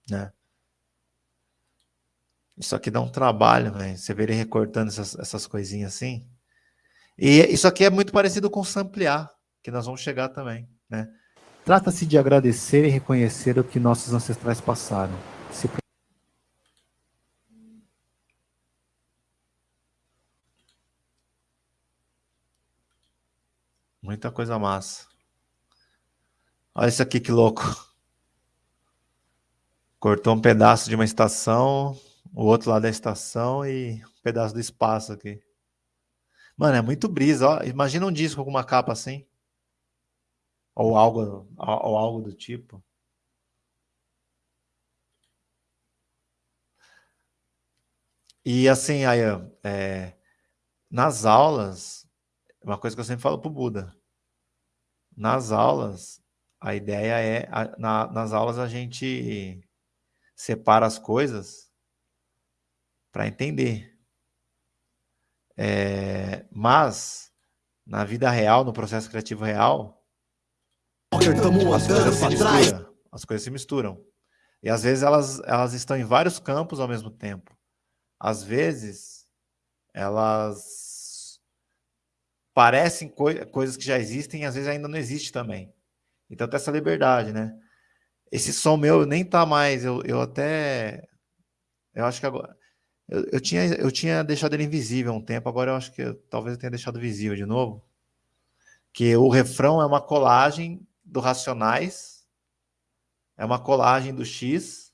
né? Isso aqui dá um trabalho, né? Você vê ele recortando essas, essas coisinhas assim. E isso aqui é muito parecido com samplear, que nós vamos chegar também, né? Trata-se de agradecer e reconhecer o que nossos ancestrais passaram. Se... Muita coisa massa. Olha isso aqui que louco. Cortou um pedaço de uma estação, o outro lado da estação e um pedaço do espaço aqui. Mano, é muito brisa, ó. Imagina um disco com uma capa assim. Ou algo, ou algo do tipo. E assim, aí, é, nas aulas, uma coisa que eu sempre falo pro Buda. nas aulas, a ideia é, a, na, nas aulas a gente separa as coisas para entender. É, mas, na vida real, no processo criativo real, as coisas se misturam. As coisas se misturam. E às vezes elas, elas estão em vários campos ao mesmo tempo. Às vezes, elas parecem coi coisas que já existem e às vezes ainda não existe também. Então tem essa liberdade, né? Esse som meu nem tá mais, eu, eu até... Eu acho que agora... Eu, eu, tinha, eu tinha deixado ele invisível um tempo, agora eu acho que eu, talvez eu tenha deixado visível de novo. Que o refrão é uma colagem do Racionais, é uma colagem do X,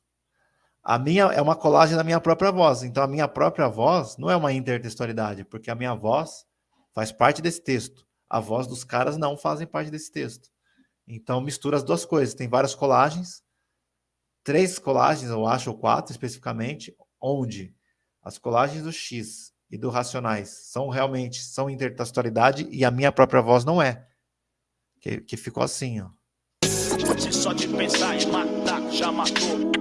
a minha é uma colagem da minha própria voz. Então a minha própria voz não é uma intertextualidade, porque a minha voz faz parte desse texto. A voz dos caras não fazem parte desse texto. Então mistura as duas coisas. Tem várias colagens, três colagens, eu acho, ou quatro especificamente, onde as colagens do X e do Racionais são realmente são intertextualidade e a minha própria voz não é. Que, que ficou assim, ó. Só de pensar em matar, já matou.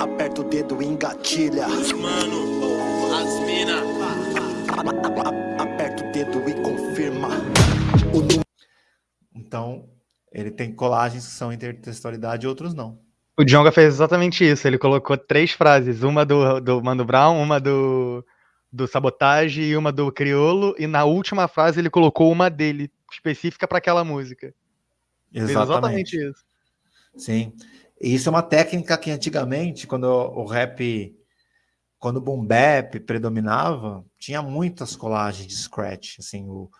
Aperta o dedo e engatilha. Os mano, as mina. Aperta o dedo e confirma. O... Então, ele tem colagens que são intertextualidade e outros não. O Djonga fez exatamente isso. Ele colocou três frases: uma do, do Mano Brown, uma do, do Sabotage e uma do Criolo. E na última frase ele colocou uma dele, específica para aquela música. Exatamente. exatamente isso. Sim. E isso é uma técnica que antigamente, quando o rap, quando o boom bap predominava, tinha muitas colagens de scratch. Assim, o,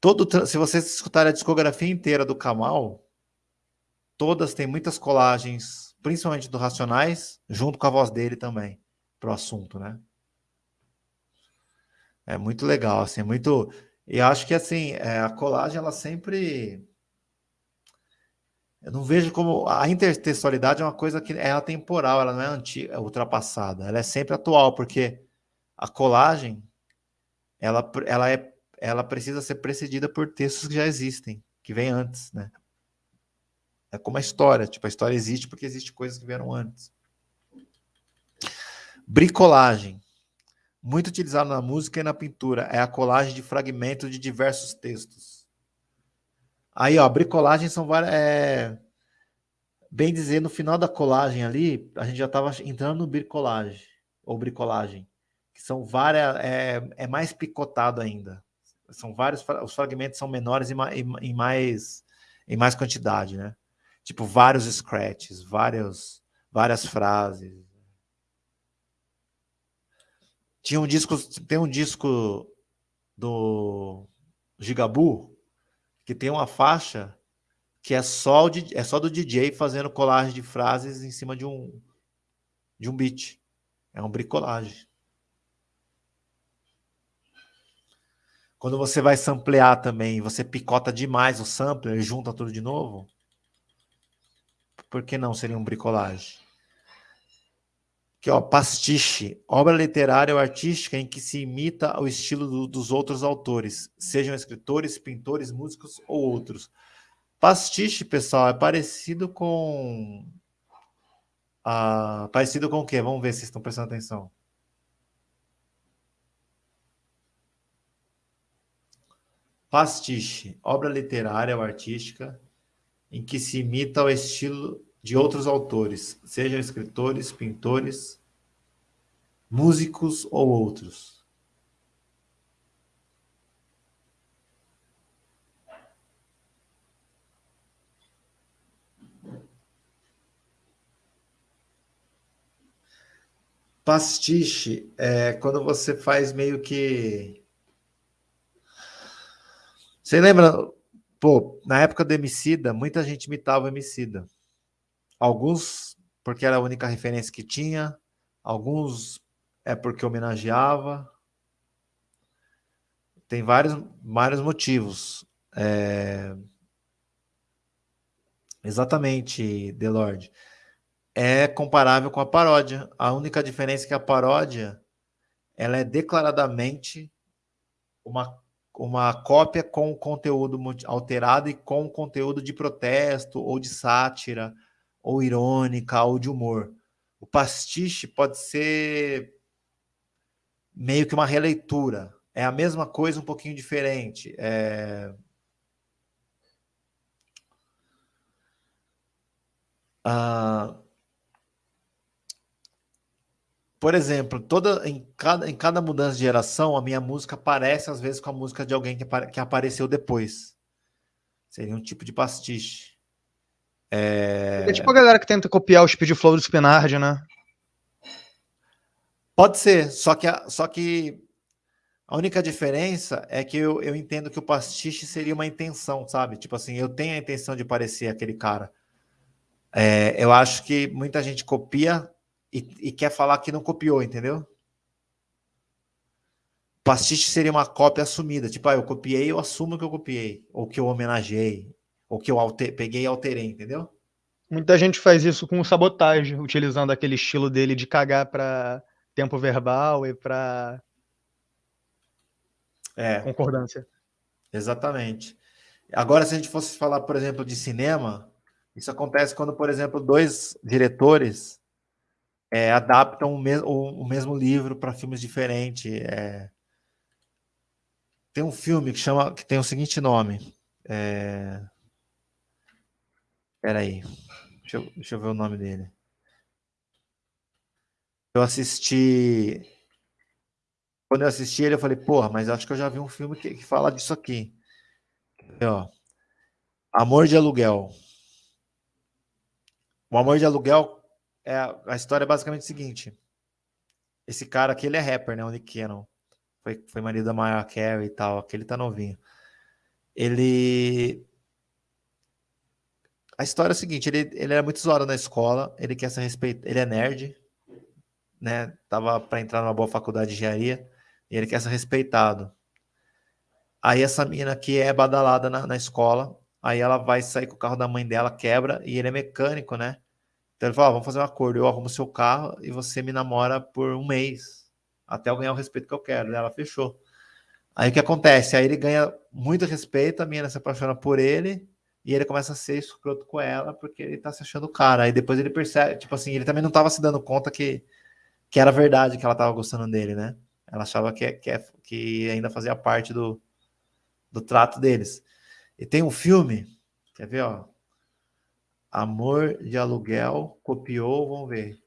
todo, se vocês escutarem a discografia inteira do Kamal, todas têm muitas colagens principalmente do Racionais, junto com a voz dele também, pro assunto, né? É muito legal, assim, é muito... E acho que, assim, é, a colagem, ela sempre... Eu não vejo como... A intertextualidade é uma coisa que é atemporal, ela não é antiga, é ultrapassada, ela é sempre atual, porque a colagem, ela, ela, é, ela precisa ser precedida por textos que já existem, que vêm antes, né? É como a história, tipo, a história existe porque existe coisas que vieram antes. Bricolagem. Muito utilizado na música e na pintura. É a colagem de fragmentos de diversos textos. Aí, ó, bricolagem são várias... É... Bem dizer, no final da colagem ali, a gente já estava entrando no bricolagem, ou bricolagem, que são várias... É, é mais picotado ainda. São vários... Os fragmentos são menores e mais, em mais quantidade, né? Tipo, vários scratches, vários, várias frases. Tinha um disco, tem um disco do Gigabu que tem uma faixa que é só, é só do DJ fazendo colagem de frases em cima de um, de um beat. É um bricolagem. Quando você vai samplear também, você picota demais o sampler e junta tudo de novo, por que não seria um bricolagem? Aqui, ó, pastiche, obra literária ou artística em que se imita o estilo do, dos outros autores, sejam escritores, pintores, músicos ou outros. Pastiche, pessoal, é parecido com... Ah, parecido com o quê? Vamos ver se estão prestando atenção. Pastiche, obra literária ou artística em que se imita o estilo de outros autores, sejam escritores, pintores, músicos ou outros. Pastiche é quando você faz meio que... Você lembra Pô, na época do Emicida, muita gente imitava o Emicida. Alguns porque era a única referência que tinha, alguns é porque homenageava. Tem vários, vários motivos. É... Exatamente, Delorde. É comparável com a paródia. A única diferença é que a paródia ela é declaradamente uma uma cópia com conteúdo alterado e com conteúdo de protesto, ou de sátira, ou irônica, ou de humor. O pastiche pode ser meio que uma releitura. É a mesma coisa, um pouquinho diferente. É... Ah, por exemplo, toda em cada, em cada mudança de geração, a minha música parece às vezes com a música de alguém que, que apareceu depois. Seria um tipo de pastiche. É... é tipo a galera que tenta copiar o speed flow do Spinard, né? Pode ser, só que, a, só que a única diferença é que eu, eu entendo que o pastiche seria uma intenção, sabe? Tipo assim, eu tenho a intenção de parecer aquele cara. É, eu acho que muita gente copia e, e, quer falar que não copiou, entendeu? Pastiche seria uma cópia assumida, tipo, ah, eu copiei, eu assumo que eu copiei, ou que eu homenageei, ou que eu alter, peguei e alterei, entendeu? Muita gente faz isso com sabotagem, utilizando aquele estilo dele de cagar para tempo verbal e para é. concordância. Exatamente. Agora, se a gente fosse falar, por exemplo, de cinema, isso acontece quando, por exemplo, dois diretores é, adaptam o, mes o, o, mesmo livro para filmes diferentes. É... Tem um filme que chama que tem o seguinte nome. É... Peraí, deixa eu, deixa eu ver o nome dele. Eu assisti. Quando eu assisti ele, eu falei, porra, mas acho que eu já vi um filme que, que fala disso aqui. ó. Amor de Aluguel. O Amor de Aluguel é, a história é basicamente o seguinte. Esse cara aqui, ele é rapper, né? O Nick Cannon. Foi, foi marido da Mariah Carey e tal. Aqui ele tá novinho. Ele... A história é a seguinte, ele, ele era muito zoado na escola, ele quer ser respeitado, ele é nerd, né? Tava para entrar numa boa faculdade de engenharia, e ele quer ser respeitado. Aí essa menina aqui é badalada na, na escola, aí ela vai sair com o carro da mãe dela, quebra, e ele é mecânico, né? Então ele falou: vamos fazer um acordo, eu arrumo seu carro e você me namora por um mês, até eu ganhar o respeito que eu quero. Ela fechou. Aí o que acontece? Aí ele ganha muito respeito, a menina se apaixona por ele, e ele começa a ser escroto com ela, porque ele tá se achando cara. Aí depois ele percebe, tipo assim, ele também não tava se dando conta que, que era verdade que ela tava gostando dele, né? Ela achava que, que, que ainda fazia parte do, do trato deles. E tem um filme, quer ver, ó? Amor de aluguel, copiou, vamos ver.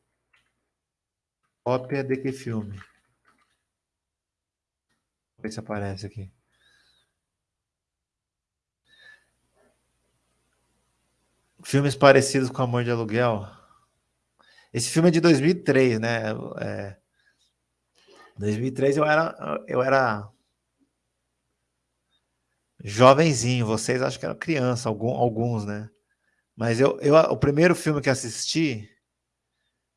Cópia de que filme? Vamos ver se aparece aqui. Filmes parecidos com Amor de Aluguel. Esse filme é de 2003, né? É, 2003 eu era, eu era jovenzinho. Vocês acho que eram criança, algum, alguns, né? Mas eu, eu, o primeiro filme que assisti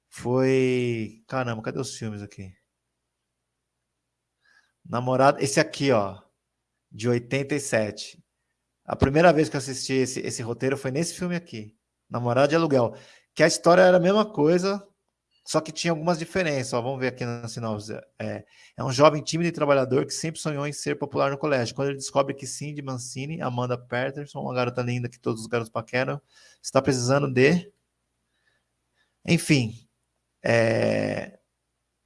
foi. Caramba, cadê os filmes aqui? Namorado. Esse aqui, ó, de 87. A primeira vez que eu assisti esse, esse roteiro foi nesse filme aqui, Namorado de Aluguel. Que a história era a mesma coisa, só que tinha algumas diferenças. Ó, vamos ver aqui na sinopse. É, é um jovem tímido e trabalhador que sempre sonhou em ser popular no colégio. Quando ele descobre que Cindy Mancini, Amanda Patterson, uma garota linda que todos os garotos paqueram, está precisando de... Enfim, é...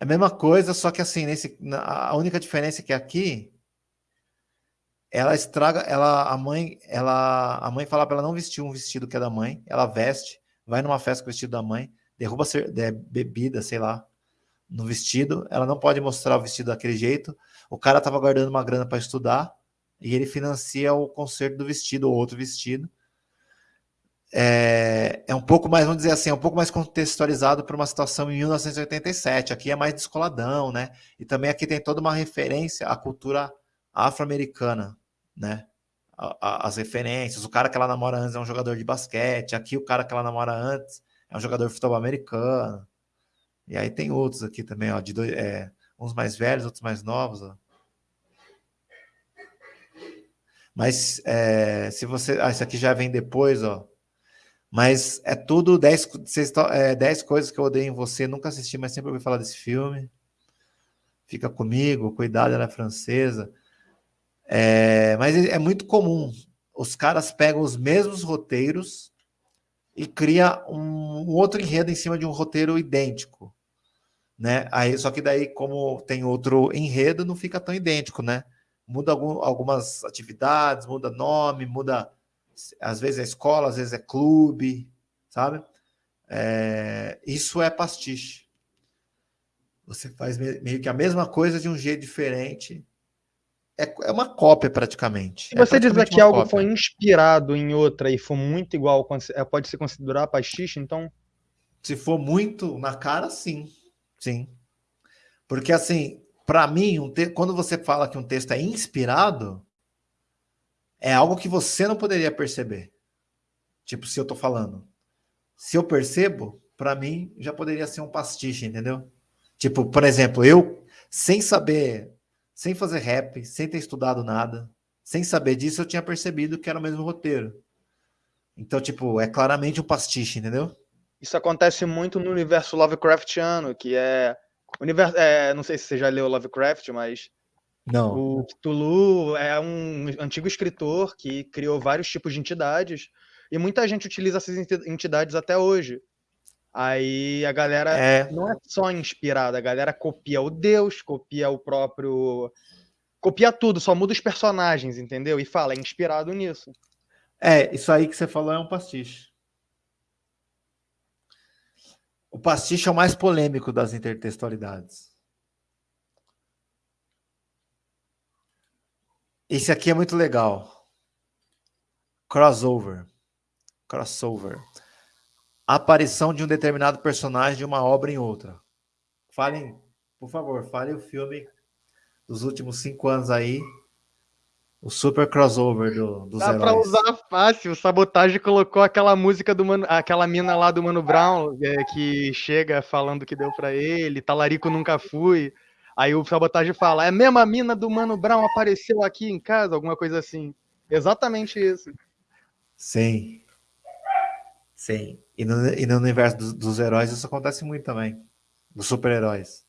é a mesma coisa, só que assim, nesse... a única diferença é que aqui ela estraga, ela a mãe, ela a mãe fala para ela não vestir um vestido que é da mãe, ela veste, vai numa festa com o vestido da mãe, derruba bebida, sei lá, no vestido, ela não pode mostrar o vestido daquele jeito. O cara estava guardando uma grana para estudar e ele financia o conserto do vestido ou outro vestido. É, é um pouco mais, vamos dizer assim, é um pouco mais contextualizado para uma situação em 1987. Aqui é mais descoladão, né? E também aqui tem toda uma referência à cultura afro-americana, né? as referências. O cara que ela namora antes é um jogador de basquete. Aqui o cara que ela namora antes é um jogador de futebol americano. E aí tem outros aqui também, ó, de dois, é, uns mais velhos, outros mais novos. Ó. Mas é, se você. Ah, isso aqui já vem depois, ó. Mas é tudo 10 é, dez coisas que eu odeio em você. Nunca assisti, mas sempre ouvi falar desse filme. Fica comigo, cuidado, ela é francesa. É, mas é muito comum. Os caras pegam os mesmos roteiros e cria um, um, outro enredo em cima de um roteiro idêntico, né? Aí só que daí como tem outro enredo não fica tão idêntico, né? Muda algum, algumas atividades, muda nome, muda às vezes é escola, às vezes é clube, sabe? É, isso é pastiche. Você faz meio que a mesma coisa de um jeito diferente. É, é uma cópia praticamente. Se você é dizer que algo cópia. foi inspirado em outra e for muito igual, é, pode se considerar pastiche, então? Se for muito na cara, sim. Sim. Porque assim, para mim, um te... quando você fala que um texto é inspirado, é algo que você não poderia perceber. Tipo, se eu tô falando. Se eu percebo, para mim já poderia ser um pastiche, entendeu? Tipo, por exemplo, eu, sem saber, sem fazer rap, sem ter estudado nada, sem saber disso, eu tinha percebido que era o mesmo roteiro. Então, tipo, é claramente um pastiche, entendeu? Isso acontece muito no universo Lovecraftiano, que é. Universo, é não sei se você já leu Lovecraft, mas. Não. O Cthulhu é um antigo escritor que criou vários tipos de entidades. E muita gente utiliza essas entidades até hoje. Aí a galera é. não é só inspirada, a galera copia o Deus, copia o próprio. Copia tudo, só muda os personagens, entendeu? E fala, é inspirado nisso. É, isso aí que você falou é um pastiche. O pastiche é o mais polêmico das intertextualidades. Esse aqui é muito legal. Crossover. Crossover a aparição de um determinado personagem de uma obra em outra. Falem, por favor, falem o filme dos últimos cinco anos aí. O super crossover do, dos Dá heróis. pra usar fácil. O Sabotagem colocou aquela música do Mano, aquela mina lá do Mano Brown, é, que chega falando que deu para ele, talarico nunca fui. Aí o Sabotagem fala, é a mesma mina do Mano Brown apareceu aqui em casa, alguma coisa assim. Exatamente isso. Sim. Sim. E no, e no universo dos, dos heróis isso acontece muito também. Dos super-heróis.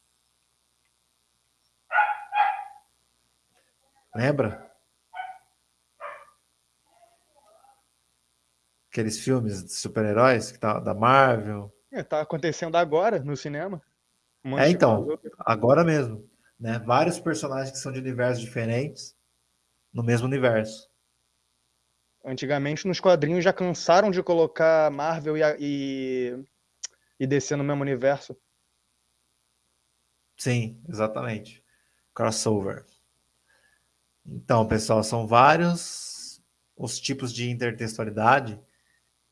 Lembra? Aqueles filmes de super-heróis que tá da Marvel. É, tá acontecendo agora no cinema. Um é, então, agora mesmo. Né? Vários personagens que são de universos diferentes no mesmo universo. Antigamente, nos quadrinhos, já cansaram de colocar Marvel e, e, e DC no mesmo universo. Sim, exatamente. Crossover. Então, pessoal, são vários os tipos de intertextualidade.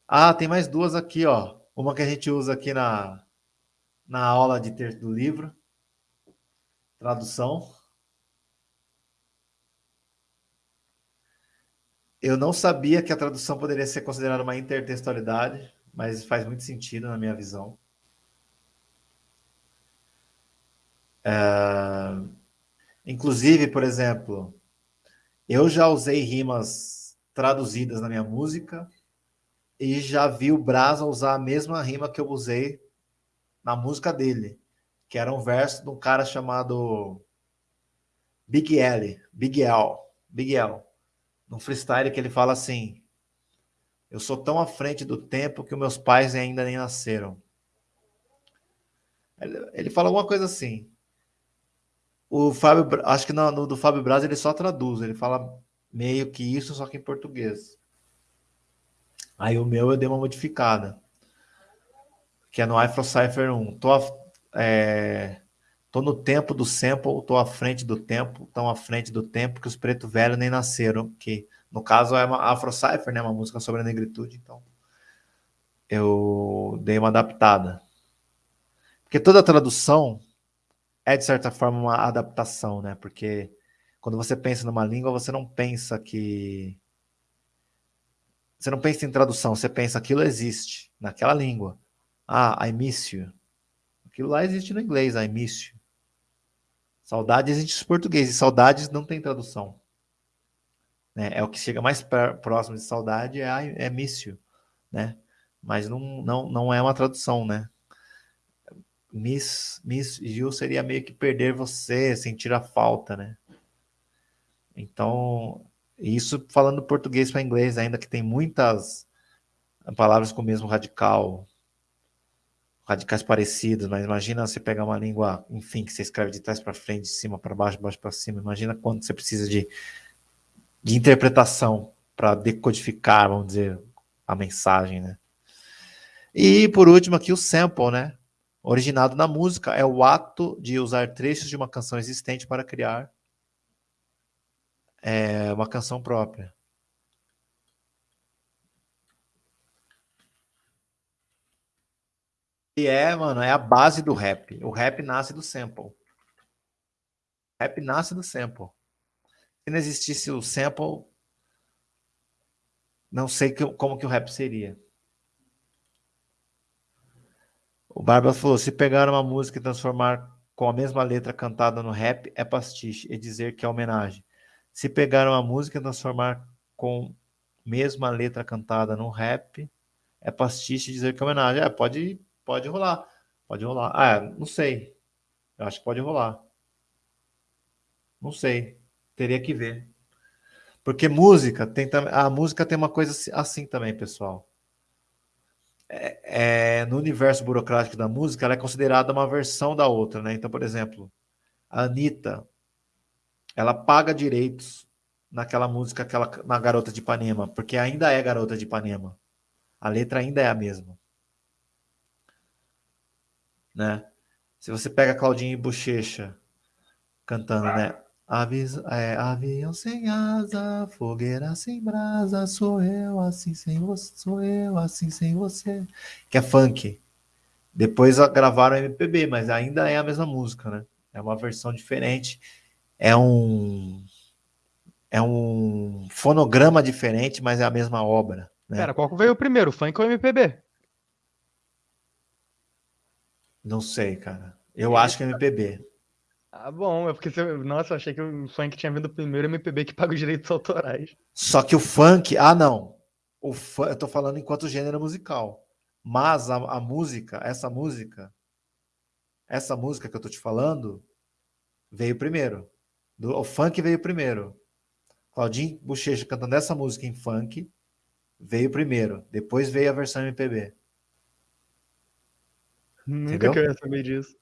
Ah, tem mais duas aqui, ó. Uma que a gente usa aqui na, na aula de texto do livro. Tradução. Eu não sabia que a tradução poderia ser considerada uma intertextualidade, mas faz muito sentido na minha visão. É... Inclusive, por exemplo, eu já usei rimas traduzidas na minha música e já vi o Brasa usar a mesma rima que eu usei na música dele, que era um verso de um cara chamado Big L, Big L, Big L num freestyle que ele fala assim: Eu sou tão à frente do tempo que os meus pais ainda nem nasceram. Ele, ele fala alguma coisa assim. O Fábio, acho que no, no, do Fábio Braz ele só traduz, ele fala meio que isso, só que em português. Aí o meu eu dei uma modificada, que é no Afro Cypher 1. Tô, é, tô no tempo do sample, tô à frente do tempo, tão à frente do tempo que os preto velho nem nasceram, que no caso é uma Afro Cypher, né, uma música sobre a negritude, então eu dei uma adaptada. Porque toda tradução é de certa forma uma adaptação, né? Porque quando você pensa numa língua, você não pensa que você não pensa em tradução, você pensa aquilo existe naquela língua. Ah, I miss you. Aquilo lá existe no inglês, I miss you. Saudade existe em português, e saudades não tem tradução. Né? É o que chega mais próximo de saudade é, é mício, né? Mas não, não, não é uma tradução, né? Miss, miss you seria meio que perder você, sentir a falta, né? Então, isso falando português para inglês, ainda que tem muitas palavras com o mesmo radical, radicais parecidos, mas imagina você pegar uma língua, enfim, que você escreve de trás para frente, de cima para baixo, baixo para cima. Imagina quando você precisa de, de interpretação para decodificar, vamos dizer, a mensagem, né? E por último aqui o sample, né? Originado na música é o ato de usar trechos de uma canção existente para criar é, uma canção própria. E é, mano, é a base do rap. O rap nasce do sample. O rap nasce do sample. Se não existisse o sample, não sei que, como que o rap seria. O Barba falou: se pegar uma música e transformar com a mesma letra cantada no rap, é pastiche, e dizer que é homenagem. Se pegar uma música e transformar com mesma letra cantada no rap, é pastiche, e dizer que é homenagem. É, pode, pode rolar. Pode rolar. Ah, não sei. Eu acho que pode rolar. Não sei. Teria que ver. Porque música tem a música tem uma coisa assim também, pessoal é, é, no universo burocrático da música, ela é considerada uma versão da outra, né? Então, por exemplo, a Anitta, ela paga direitos naquela música, aquela, na Garota de Ipanema, porque ainda é Garota de Ipanema. A letra ainda é a mesma. Né? Se você pega Claudinho e Bochecha cantando, né? Aviso, é, avião sem asa, fogueira sem brasa, sou eu assim sem você, sou eu assim sem você. Que é funk. Depois gravaram MPB, mas ainda é a mesma música, né? É uma versão diferente. É um é um fonograma diferente, mas é a mesma obra. Né? Pera, qual veio primeiro, funk ou MPB? Não sei, cara. Eu acho que é MPB. Ah, bom, é porque você... Nossa, eu achei que o funk tinha vindo primeiro MPB que paga os direitos autorais. Só que o funk, ah não. O fun... Eu tô falando enquanto gênero musical. Mas a, a música, essa música, essa música que eu tô te falando, veio primeiro. Do... O funk veio primeiro. Claudinho Bochecha cantando essa música em funk veio primeiro. Depois veio a versão MPB. Nunca Entendeu? que eu ia saber disso.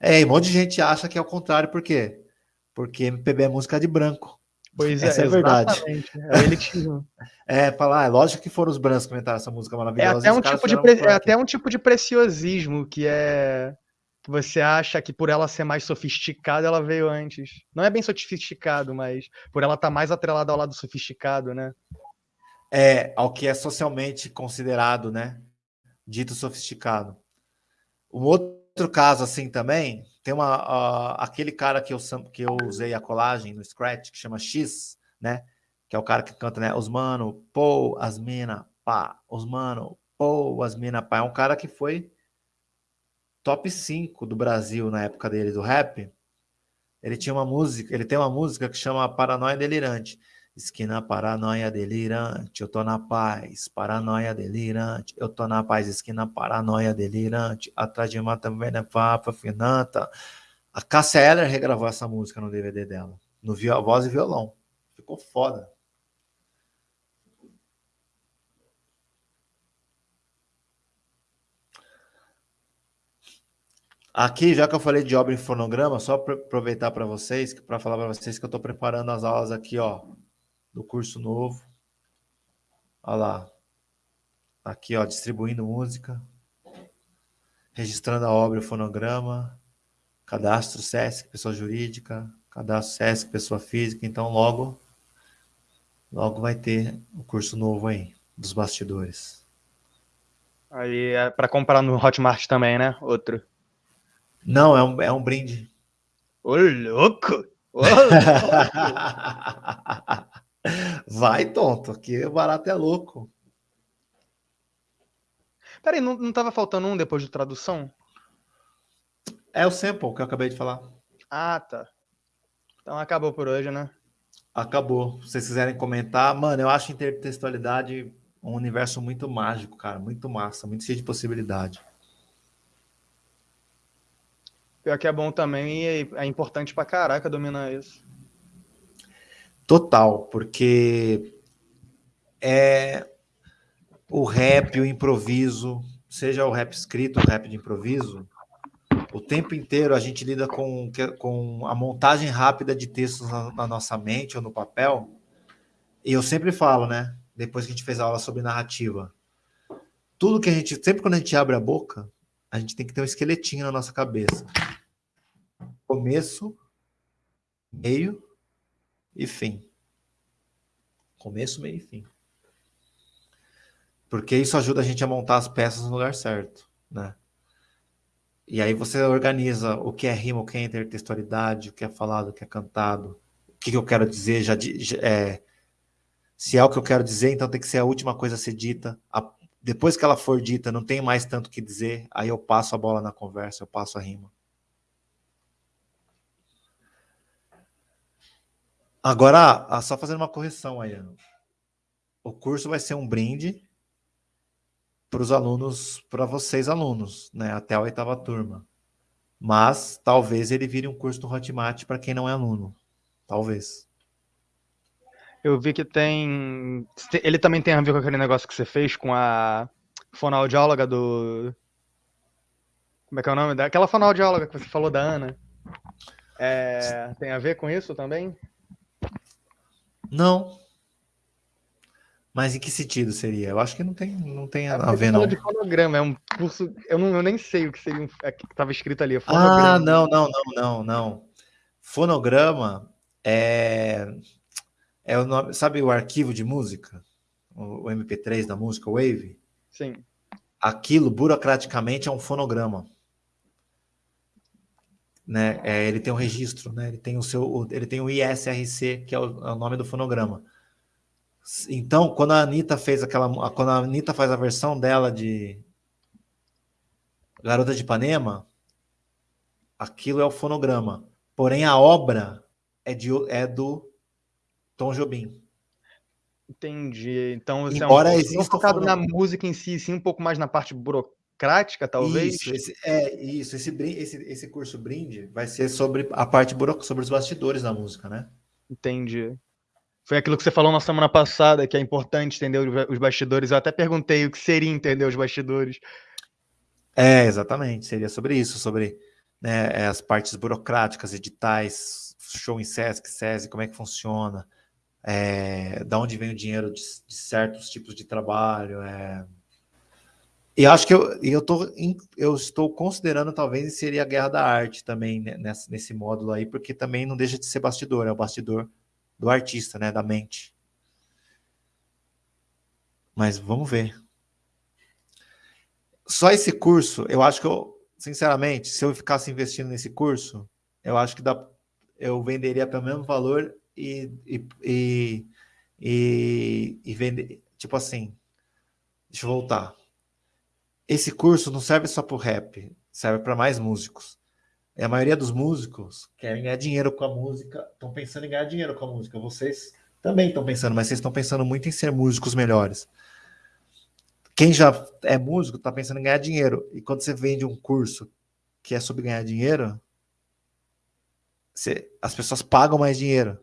É, e um monte de gente acha que é o contrário, por quê? Porque MPB é música de branco. Pois essa é, é verdade. É elitismo. é, falar, ah, é lógico que foram os brancos que inventaram essa música maravilhosa. É até, um tipo, de pre... é até um tipo de preciosismo que é que você acha que por ela ser mais sofisticada, ela veio antes. Não é bem sofisticado, mas por ela estar tá mais atrelada ao lado sofisticado, né? É, ao que é socialmente considerado, né? Dito sofisticado. Um outro caso assim também, tem uma, uh, aquele cara que eu, que eu usei a colagem no Scratch, que chama X, né? Que é o cara que canta, né? Os mano, pô, as mina, pá. Os mano, pô, as mina, pá. É um cara que foi top 5 do Brasil na época dele, do rap. Ele tinha uma música, ele tem uma música que chama Paranoia Delirante. Esquina paranoia delirante, eu tô na paz. Paranoia delirante, eu tô na paz. Esquina paranoia delirante, atrás de mata venda papa finanta. A Cássia Eller regravou essa música no DVD dela, no voz e violão. Ficou foda. Aqui, já que eu falei de obra em fonograma, só aproveitar para vocês, para falar para vocês que eu estou preparando as aulas aqui, ó, do curso novo. Olha lá. Aqui, ó, distribuindo música. Registrando a obra e o fonograma. Cadastro SESC, pessoa jurídica. Cadastro SESC, pessoa física. Então, logo, logo vai ter o curso novo aí, dos bastidores. Aí é para comprar no Hotmart também, né? Outro. Não, é um, é um brinde. Ô, louco! Ô, louco! Vai, tonto, aqui o barato é louco. Peraí, não, não tava faltando um depois de tradução? É o sample que eu acabei de falar. Ah, tá. Então acabou por hoje, né? Acabou. Se vocês quiserem comentar, mano, eu acho intertextualidade um universo muito mágico, cara. Muito massa, muito cheio de possibilidade. Pior que é bom também e é importante pra caraca dominar isso. Total, porque é o rap, o improviso, seja o rap escrito, o rap de improviso, o tempo inteiro a gente lida com, com a montagem rápida de textos na, na nossa mente ou no papel. E eu sempre falo, né? Depois que a gente fez a aula sobre narrativa, tudo que a gente, sempre quando a gente abre a boca, a gente tem que ter um esqueletinho na nossa cabeça. Começo, meio e fim. Começo, meio e fim. Porque isso ajuda a gente a montar as peças no lugar certo, né? E aí você organiza o que é rima, o que é intertextualidade, o que é falado, o que é cantado, o que, eu quero dizer, já, é, se é o que eu quero dizer, então tem que ser a última coisa a ser dita. A, depois que ela for dita, não tem mais tanto que dizer, aí eu passo a bola na conversa, eu passo a rima. Agora, só fazendo uma correção aí. O curso vai ser um brinde para os alunos, para vocês alunos, né, até a oitava turma. Mas talvez ele vire um curso do Hotmart para quem não é aluno. Talvez. Eu vi que tem. Ele também tem a ver com aquele negócio que você fez com a fonoaudióloga do. Como é que é o nome? Daquela fonoaudióloga que você falou da Ana. É... Tem a ver com isso também? Não. Mas em que sentido seria? Eu acho que não tem, não tem é a ver, não. de fonograma, é um curso. Eu, não, eu nem sei o que seria. É, que estava escrito ali. Ah, não, não, não, não, não. Fonograma é. É o nome. Sabe o arquivo de música? O, o MP3 da música, Wave? Sim. Aquilo, burocraticamente, é um fonograma. Né? É, ele tem um registro, né? Ele tem o seu, ele tem o ISRC, que é o, é o nome do fonograma. Então, quando a Anitta fez aquela. Quando a Anitta faz a versão dela de Garota de Ipanema, aquilo é o fonograma. Porém, a obra é, de, é do Tom Jobim. Entendi. Então, você Embora é um exista focado na música em si, sim, um pouco mais na parte burocrática, talvez. Isso, esse, é isso. Esse, esse, esse curso brinde vai ser sobre a parte burocrática, sobre os bastidores da música, né? Entendi. Foi aquilo que você falou na semana passada, que é importante entender os bastidores. Eu até perguntei o que seria entender os bastidores. É, exatamente. Seria sobre isso, sobre né, é, as partes burocráticas, editais, show em Sesc, SESI, como é que funciona, é, da onde vem o dinheiro de, de certos tipos de trabalho. É... E acho que eu, eu, tô, eu estou considerando talvez inserir a guerra da arte também né, nesse, nesse módulo aí, porque também não deixa de ser bastidor, é o bastidor do artista, né, da mente. Mas vamos ver. Só esse curso, eu acho que eu, sinceramente, se eu ficasse investindo nesse curso, eu acho que dá, eu venderia pelo mesmo valor e, e, e, e, e vender, tipo assim, deixa eu voltar. Esse curso não serve só para o rap, serve para mais músicos. E a maioria dos músicos querem ganhar dinheiro com a música, estão pensando em ganhar dinheiro com a música. Vocês também estão pensando, mas vocês estão pensando muito em ser músicos melhores. Quem já é músico está pensando em ganhar dinheiro. E quando você vende um curso que é sobre ganhar dinheiro, você, as pessoas pagam mais dinheiro.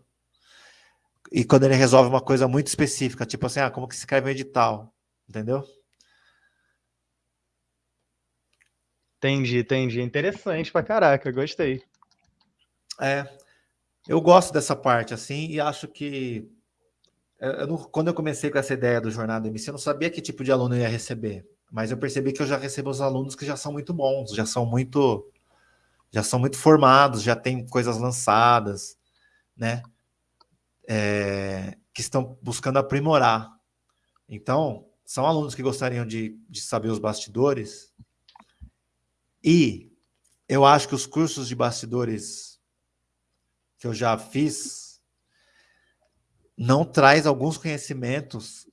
E quando ele resolve uma coisa muito específica, tipo assim, ah, como que se escreve um edital, entendeu? Entendi, entendi. Interessante pra caraca, gostei. É, eu gosto dessa parte, assim, e acho que eu quando eu comecei com essa ideia do Jornada MC, eu não sabia que tipo de aluno eu ia receber, mas eu percebi que eu já recebo os alunos que já são muito bons, já são muito já são muito formados, já têm coisas lançadas, né? É, que estão buscando aprimorar. Então, são alunos que gostariam de, de saber os bastidores, e eu acho que os cursos de bastidores que eu já fiz não traz alguns conhecimentos,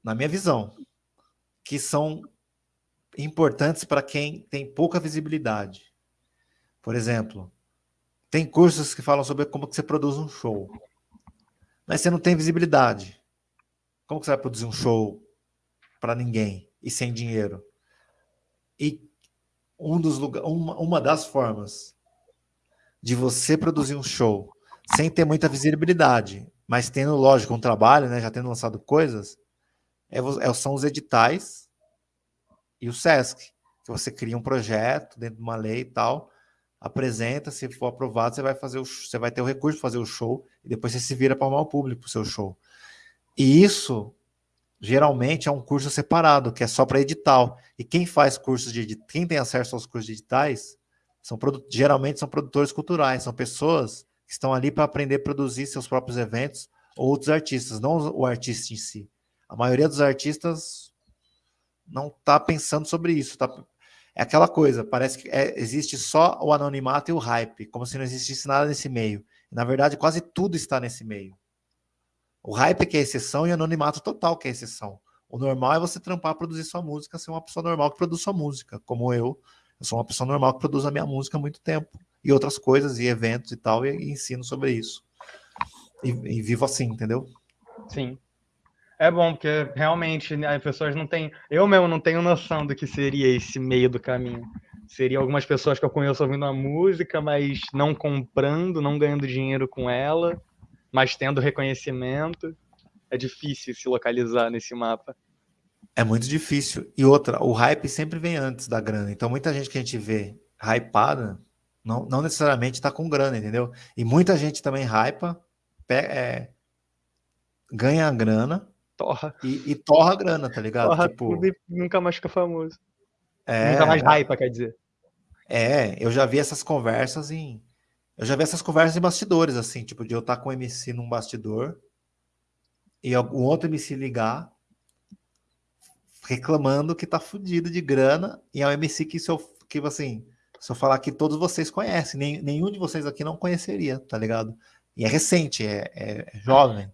na minha visão, que são importantes para quem tem pouca visibilidade. Por exemplo, tem cursos que falam sobre como que você produz um show, mas você não tem visibilidade. Como que você vai produzir um show para ninguém e sem dinheiro? E um dos lugar, uma, uma das formas de você produzir um show sem ter muita visibilidade mas tendo, lógico, um trabalho, né, já tendo lançado coisas, é, é, são os editais e o SESC, que você cria um projeto dentro de uma lei e tal, apresenta, se for aprovado, você vai fazer o, você vai ter o recurso de fazer o show e depois você se vira para o público para o seu show. E isso geralmente é um curso separado, que é só para edital. E quem faz cursos de quem tem acesso aos cursos de editais, são geralmente são produtores culturais, são pessoas que estão ali para aprender a produzir seus próprios eventos ou outros artistas, não o artista em si. A maioria dos artistas não está pensando sobre isso, tá é aquela coisa, parece que é, existe só o anonimato e o hype, como se não existisse nada nesse meio. Na verdade, quase tudo está nesse meio. O hype que é exceção e o anonimato total que é exceção. O normal é você trampar, produzir sua música, ser uma pessoa normal que produz sua música, como eu. Eu sou uma pessoa normal que produz a minha música há muito tempo. E outras coisas, e eventos e tal, e, e ensino sobre isso. E, e vivo assim, entendeu? Sim. É bom, porque realmente né, as pessoas não têm. Eu mesmo não tenho noção do que seria esse meio do caminho. Seria algumas pessoas que eu conheço ouvindo a música, mas não comprando, não ganhando dinheiro com ela, mas tendo reconhecimento. É difícil se localizar nesse mapa. É muito difícil. E outra, o hype sempre vem antes da grana. Então, muita gente que a gente vê hypada, não, não necessariamente está com grana, entendeu? E muita gente também hypa, é, ganha a grana, Torra. E, e torra a grana, tá ligado? Torra tipo, tudo e nunca mais fica famoso. É, nunca mais hype, quer dizer. É, eu já vi essas conversas em. Eu já vi essas conversas em bastidores, assim, tipo, de eu estar com o MC num bastidor e algum outro MC ligar reclamando que tá fudido de grana e é um MC que se eu, que, assim, se eu falar que todos vocês conhecem, nem, nenhum de vocês aqui não conheceria, tá ligado? E é recente, é, é jovem.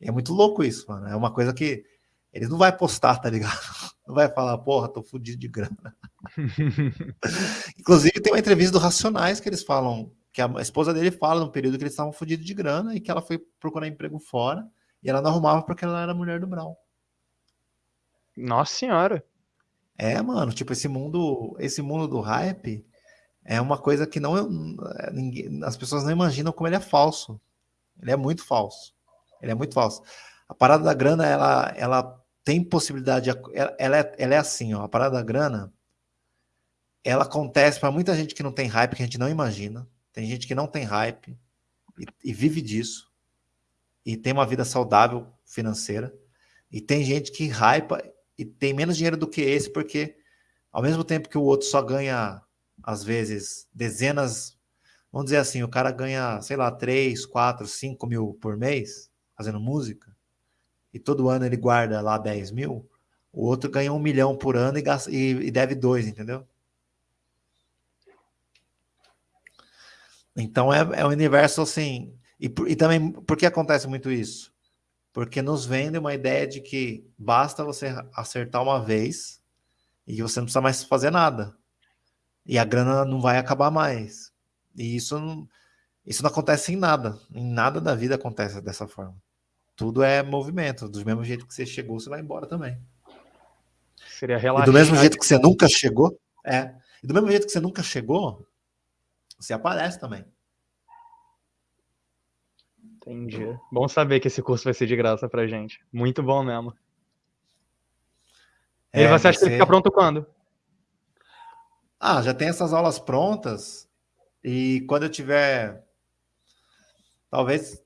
É muito louco isso, mano. É uma coisa que eles não vai postar, tá ligado? Não vai falar, porra, tô fudido de grana. Inclusive, tem uma entrevista do Racionais que eles falam, que a esposa dele fala no período que eles estavam fudidos de grana e que ela foi procurar emprego fora e ela não arrumava porque ela era mulher do Brown. Nossa senhora. É, mano, tipo, esse mundo, esse mundo do hype é uma coisa que não ninguém, as pessoas não imaginam como ele é falso. Ele é muito falso. Ele é muito falso. A parada da grana, ela, ela tem possibilidade, ela, ela, é, ela é assim, ó, a parada da grana, ela acontece para muita gente que não tem hype, que a gente não imagina. Tem gente que não tem hype e, e vive disso. E tem uma vida saudável financeira. E tem gente que hypa e tem menos dinheiro do que esse, porque ao mesmo tempo que o outro só ganha, às vezes, dezenas, vamos dizer assim, o cara ganha, sei lá, 3, 4, 5 mil por mês, fazendo música, e todo ano ele guarda lá 10 mil, o outro ganha um milhão por ano e, gasta, e, e deve dois, entendeu? Então é, é um universo assim. E, e também, por que acontece muito isso? Porque nos vende uma ideia de que basta você acertar uma vez e você não precisa mais fazer nada. E a grana não vai acabar mais. E isso não, isso não acontece em nada. Em nada da vida acontece dessa forma. Tudo é movimento. Do mesmo jeito que você chegou, você vai embora também. Seria relaxar. E do mesmo jeito que você nunca chegou, é. E do mesmo jeito que você nunca chegou, você aparece também. Entendi. Bom saber que esse curso vai ser de graça pra gente. Muito bom mesmo. É, e você acha que ele fica pronto quando? Ah, já tem essas aulas prontas. E quando eu tiver. Talvez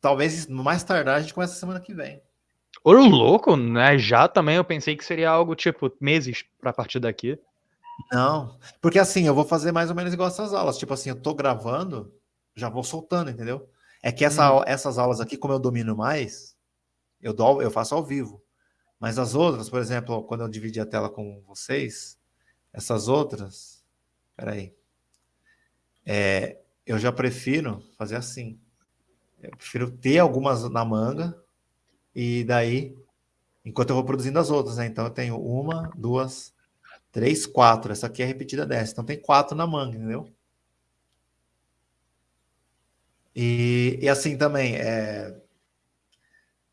talvez mais tardar a gente começa semana que vem. Ô, louco, né? Já também eu pensei que seria algo tipo meses para partir daqui. Não, porque assim, eu vou fazer mais ou menos igual essas aulas. Tipo assim, eu tô gravando, já vou soltando, entendeu? É que essa, hum. essas aulas aqui, como eu domino mais, eu, dou, eu faço ao vivo. Mas as outras, por exemplo, quando eu dividi a tela com vocês, essas outras, peraí, é, eu já prefiro fazer assim. Eu prefiro ter algumas na manga e daí, enquanto eu vou produzindo as outras, né? Então eu tenho uma, duas, três, quatro. Essa aqui é repetida dessa. Então tem quatro na manga, entendeu? E, e assim também, é,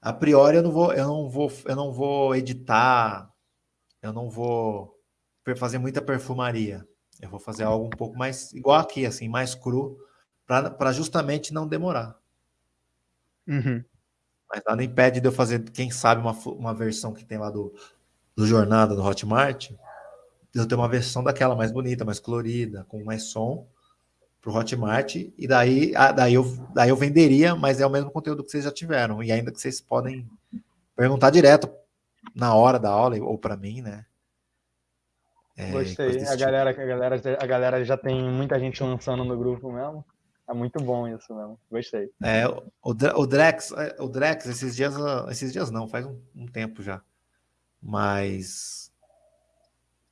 a priori eu não vou, eu não vou, eu não vou editar, eu não vou fazer muita perfumaria. Eu vou fazer algo um pouco mais igual aqui, assim, mais cru, para justamente não demorar. Uhum. Mas nada impede de eu fazer, quem sabe, uma, uma versão que tem lá do, do Jornada, do Hotmart, eu ter uma versão daquela mais bonita, mais colorida, com mais som, para o Hotmart, e daí, ah, daí, eu, daí eu venderia, mas é o mesmo conteúdo que vocês já tiveram, e ainda que vocês podem perguntar direto na hora da aula, ou para mim, né? É, Gostei. A tipo. galera, a, galera, a galera já tem muita gente lançando no grupo mesmo. É muito bom isso mesmo. Gostei. É, o, o Drex, é, o Drex, esses dias, esses dias não, faz um, um tempo já. Mas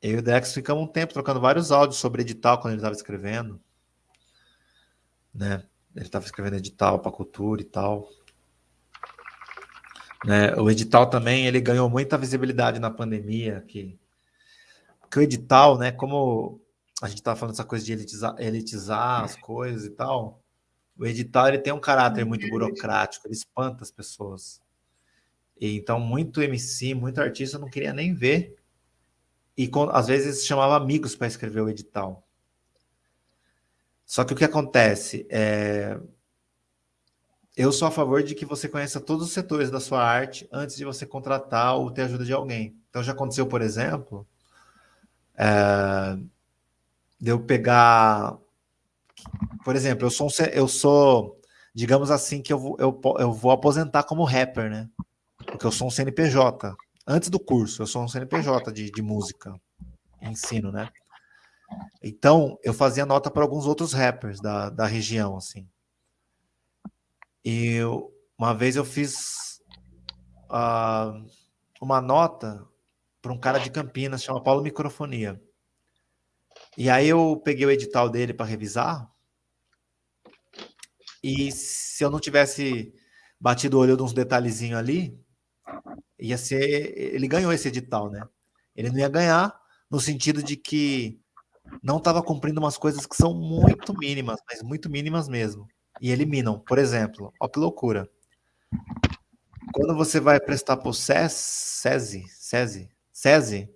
eu e o Drex ficamos um tempo trocando vários áudios sobre edital quando ele estava escrevendo. Né? Ele estava escrevendo edital para cultura e tal. Né? O edital também ele ganhou muita visibilidade na pandemia, que, que o edital, né, como a gente estava falando essa coisa de elitizar, elitizar as coisas e tal, o edital ele tem um caráter muito burocrático, ele espanta as pessoas. E, então, muito MC, muito artista não queria nem ver. E às vezes chamava amigos para escrever o edital. Só que o que acontece é eu sou a favor de que você conheça todos os setores da sua arte antes de você contratar ou ter ajuda de alguém. Então já aconteceu, por exemplo, é, de eu pegar, por exemplo, eu sou, um, eu sou, digamos assim, que eu eu, eu vou aposentar como rapper, né? Porque eu sou um CNPJ. Antes do curso, eu sou um CNPJ de, de música, ensino, né? Então, eu fazia nota para alguns outros rappers da, da região, assim. E eu, uma vez eu fiz uh, uma nota para um cara de Campinas, chama Paulo Microfonia. E aí eu peguei o edital dele para revisar. E se eu não tivesse batido o olho de uns detalhezinhos ali, ia ser. Ele ganhou esse edital, né? Ele não ia ganhar no sentido de que não estava cumprindo umas coisas que são muito mínimas, mas muito mínimas mesmo e eliminam. Por exemplo, ó que loucura. Quando você vai prestar para o SESI, SESI, SESI,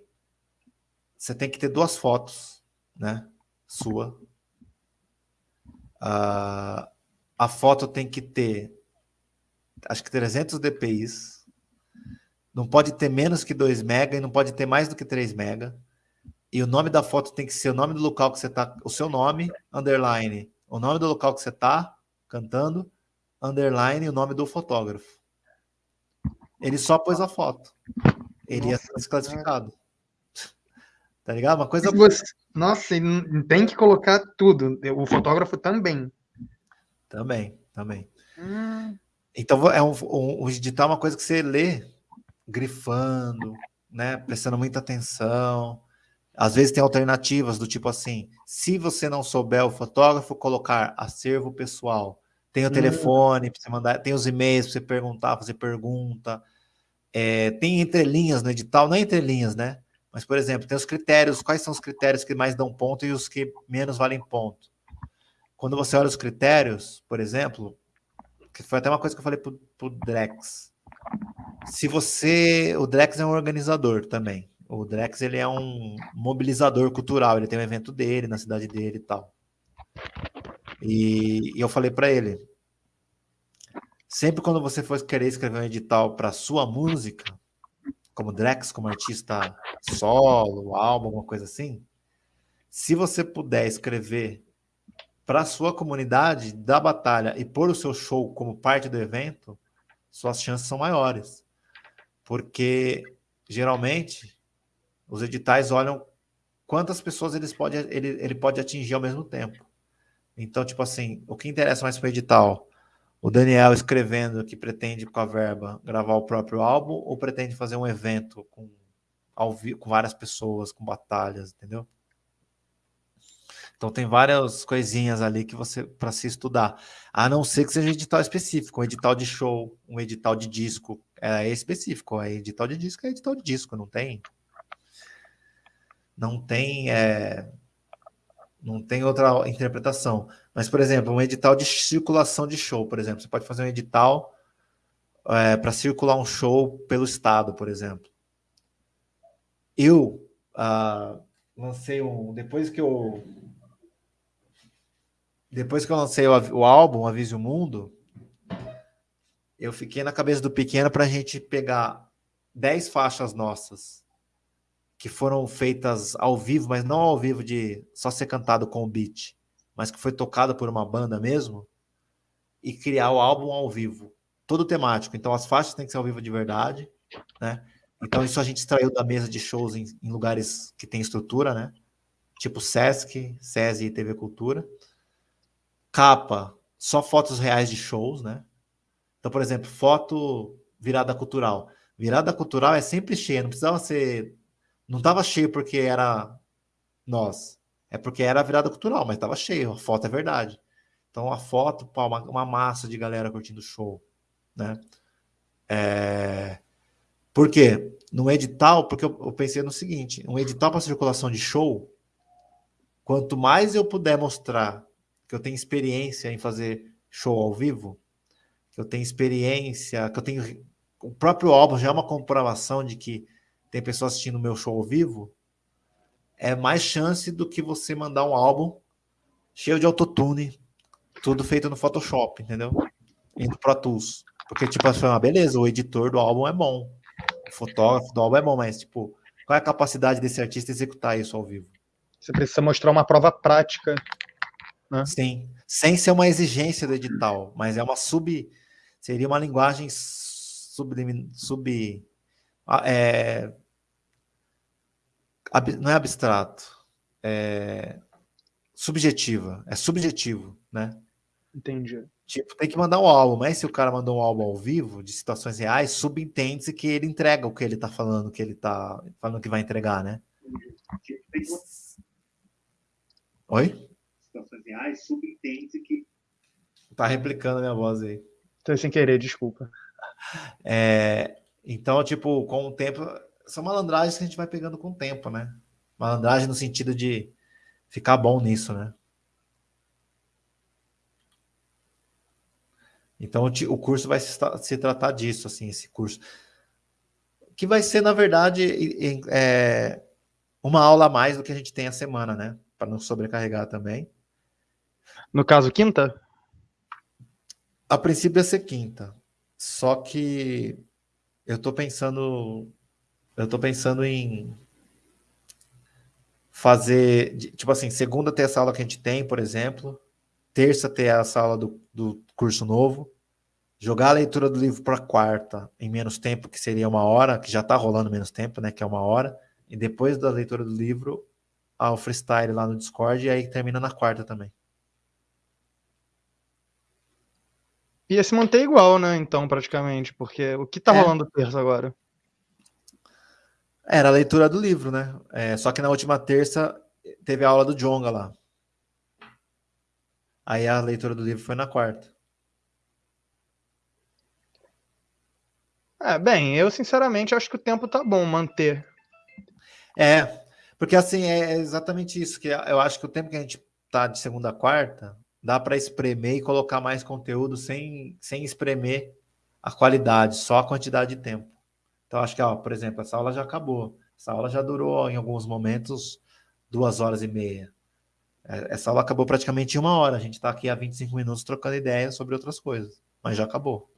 você tem que ter duas fotos, né? Sua. Uh, a foto tem que ter, acho que 300 dpi. Não pode ter menos que 2 mega e não pode ter mais do que 3 mega. E o nome da foto tem que ser o nome do local que você está, o seu nome, underline, o nome do local que você está, cantando, underline o nome do fotógrafo. Ele só pôs a foto. Ele Nossa, ia ser desclassificado. Tá ligado? Uma coisa. Você... Nossa, tem que colocar tudo. O fotógrafo também. Também, também. Hum. Então é um, um, o edital é uma coisa que você lê grifando, né? Prestando muita atenção. Às vezes tem alternativas do tipo assim, se você não souber o fotógrafo, colocar acervo pessoal. Tem o hum. telefone para você mandar, tem os e-mails para você perguntar, fazer pergunta. É, tem entrelinhas no edital, não é entrelinhas, né? Mas, por exemplo, tem os critérios, quais são os critérios que mais dão ponto e os que menos valem ponto. Quando você olha os critérios, por exemplo, que foi até uma coisa que eu falei para o Drex. Se você. O Drex é um organizador também. O Drex ele é um mobilizador cultural, ele tem um evento dele na cidade dele e tal. E, e eu falei para ele: sempre quando você for querer escrever um edital para sua música, como Drex, como artista solo, álbum, alguma coisa assim, se você puder escrever para sua comunidade da batalha e pôr o seu show como parte do evento, suas chances são maiores. Porque geralmente os editais olham quantas pessoas eles pode, ele, ele pode atingir ao mesmo tempo. Então, tipo assim, o que interessa mais para o edital? O Daniel escrevendo que pretende, com a verba, gravar o próprio álbum ou pretende fazer um evento com, ao, com várias pessoas, com batalhas, entendeu? Então tem várias coisinhas ali que você para se estudar. A não ser que seja um edital específico, um edital de show, um edital de disco, é específico. É edital de disco, é edital de disco, não tem não tem é, não tem outra interpretação. Mas, por exemplo, um edital de circulação de show, por exemplo, você pode fazer um edital é, para circular um show pelo estado, por exemplo. Eu uh, lancei um depois que eu depois que eu lancei o, o álbum Avise o Mundo, eu fiquei na cabeça do pequeno para a gente pegar 10 faixas nossas que foram feitas ao vivo, mas não ao vivo de só ser cantado com o beat, mas que foi tocado por uma banda mesmo, e criar o álbum ao vivo, todo temático. Então as faixas têm que ser ao vivo de verdade, né? Então isso a gente extraiu da mesa de shows em, em lugares que tem estrutura, né? Tipo Sesc, SESI e TV Cultura. Capa, só fotos reais de shows, né? Então, por exemplo, foto virada cultural. Virada cultural é sempre cheia, não precisava ser. Não estava cheio porque era nós. É porque era virada cultural, mas estava cheio. A foto é verdade. Então, a foto, uma, uma massa de galera curtindo o show, né? É... Por quê? Edital, porque eu, eu pensei no seguinte: um edital para circulação de show, quanto mais eu puder mostrar que eu tenho experiência em fazer show ao vivo, que eu tenho experiência, que eu tenho. O próprio álbum já é uma comprovação de que tem pessoas assistindo o meu show ao vivo. É mais chance do que você mandar um álbum cheio de autotune, tudo feito no Photoshop, entendeu? E no Pro Tools. Porque, tipo, assim, ah, beleza, o editor do álbum é bom, o fotógrafo do álbum é bom, mas, tipo, qual é a capacidade desse artista executar isso ao vivo? Você precisa mostrar uma prova prática. Né? Sim, sem ser uma exigência do edital, mas é uma sub. Seria uma linguagem sub. sub é, não é abstrato, é subjetiva, é subjetivo, né? Entendi. Tipo, tem que mandar um álbum, mas se o cara mandou um álbum ao vivo, de situações reais, subentende-se que ele entrega o que ele tá falando, que ele tá falando que vai entregar, né? Oi? Situações reais, subentende-se que. Tá replicando a minha voz aí. Tô sem querer, desculpa. É, então, tipo, com o tempo, são malandragens que a gente vai pegando com o tempo, né? Malandragem no sentido de ficar bom nisso, né? Então o curso vai se, se tratar disso, assim, esse curso. Que vai ser, na verdade, é, uma aula a mais do que a gente tem a semana, né? Para não sobrecarregar também. No caso, quinta? A princípio ia ser quinta. Só que eu tô pensando. Eu tô pensando em fazer. Tipo assim, segunda ter essa aula que a gente tem, por exemplo. Terça ter essa aula do, do curso novo, jogar a leitura do livro para quarta em menos tempo, que seria uma hora, que já está rolando menos tempo, né? Que é uma hora, e depois da leitura do livro, ao freestyle lá no Discord, e aí termina na quarta também. Ia se manter igual, né? Então, praticamente, porque o que tá é. rolando terça agora? Era a leitura do livro, né? É, só que na última terça teve a aula do Jonga lá. Aí a leitura do livro foi na quarta. É, bem, eu sinceramente acho que o tempo tá bom manter. É, porque assim, é exatamente isso, que eu acho que o tempo que a gente tá de segunda a quarta, dá para espremer e colocar mais conteúdo sem, sem espremer a qualidade, só a quantidade de tempo. Então, acho que, ó, por exemplo, essa aula já acabou. Essa aula já durou, em alguns momentos, duas horas e meia. É, essa aula acabou praticamente em uma hora. A gente está aqui há 25 minutos trocando ideias sobre outras coisas, mas já acabou.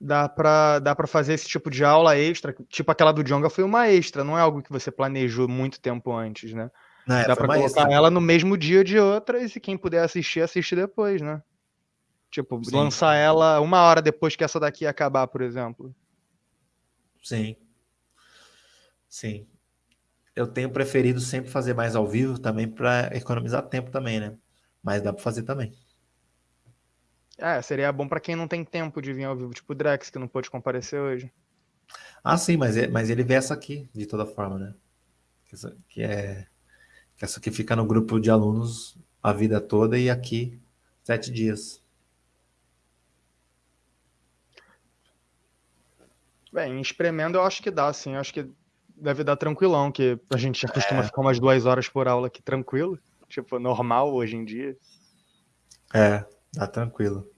Dá para dá fazer esse tipo de aula extra, tipo aquela do Jonga foi uma extra, não é algo que você planejou muito tempo antes, né? Não, é, Dá para colocar ela no mesmo dia de outras e quem puder assistir, assiste depois, né? Tipo, Sim. lançar ela uma hora depois que essa daqui acabar, por exemplo. Sim. Sim eu tenho preferido sempre fazer mais ao vivo também para economizar tempo também, né? Mas dá para fazer também. É, seria bom para quem não tem tempo de vir ao vivo, tipo o Drex, que não pôde comparecer hoje. Ah, sim, mas, é, mas ele vê essa aqui, de toda forma, né? Que, é essa aqui fica no grupo de alunos a vida toda e aqui sete dias. Bem, espremendo eu acho que dá, sim. Eu acho que deve dar tranquilão, que a gente já costuma é. ficar umas duas horas por aula aqui tranquilo. Tipo, normal hoje em dia. É, dá tranquilo.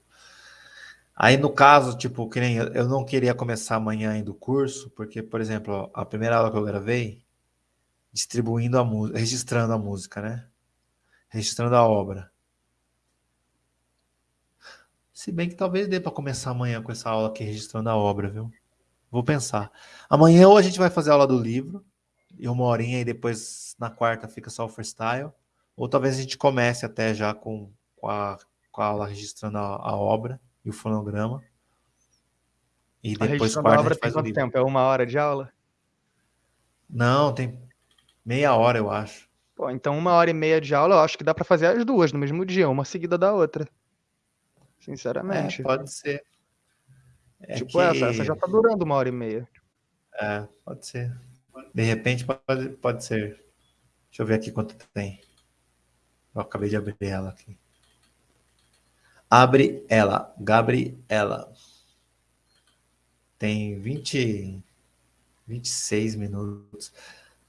Aí, no caso, tipo, que nem eu não queria começar amanhã ainda o curso, porque, por exemplo, a primeira aula que eu gravei, distribuindo a música, registrando a música, né? Registrando a obra. Se bem que talvez dê para começar amanhã com essa aula aqui registrando a obra, viu? Vou pensar. Amanhã ou a gente vai fazer a aula do livro, e uma horinha, e depois na quarta fica só o freestyle. Ou talvez a gente comece até já com, com, a, com a aula registrando a, a obra e o fonograma. E depois a quarta a, obra a faz tem quanto tempo? É uma hora de aula? Não, tem meia hora, eu acho. Pô, então uma hora e meia de aula, eu acho que dá para fazer as duas no mesmo dia, uma seguida da outra. Sinceramente. É, pode ser. É tipo que... essa, essa já tá durando uma hora e meia. É, pode ser. De repente pode, pode ser. Deixa eu ver aqui quanto tem. Eu acabei de abrir ela aqui. Abre ela, Gabriela. Tem 20, 26 minutos.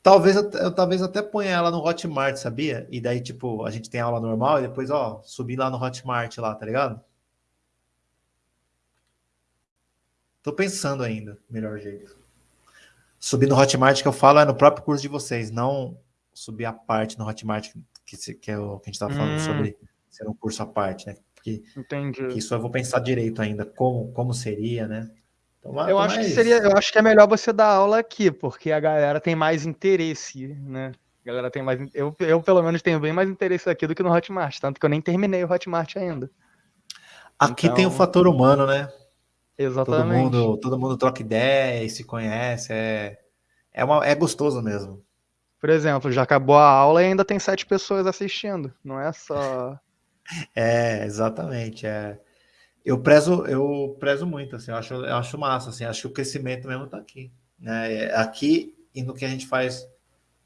Talvez eu, eu, talvez até ponha ela no Hotmart, sabia? E daí, tipo, a gente tem aula normal e depois, ó, subir lá no Hotmart lá, tá ligado? Tô pensando ainda, melhor jeito. Subir no Hotmart que eu falo é no próprio curso de vocês, não subir a parte no Hotmart que, que é o que a gente tá falando hum. sobre ser um curso à parte, né? Porque Entendi. isso eu vou pensar direito ainda, como, como seria, né? Então, eu acho que seria, eu acho que é melhor você dar aula aqui, porque a galera tem mais interesse, né? A galera tem mais, eu, eu pelo menos tenho bem mais interesse aqui do que no Hotmart, tanto que eu nem terminei o Hotmart ainda. Aqui então... tem o fator humano, né? Exatamente. Todo mundo, todo mundo troca ideia e se conhece. É, é, uma, é gostoso mesmo. Por exemplo, já acabou a aula e ainda tem sete pessoas assistindo. Não é só. É, exatamente. É. Eu prezo, eu prezo muito, assim, eu acho, eu acho massa, assim, acho que o crescimento mesmo está aqui. Né? É aqui e no que a gente faz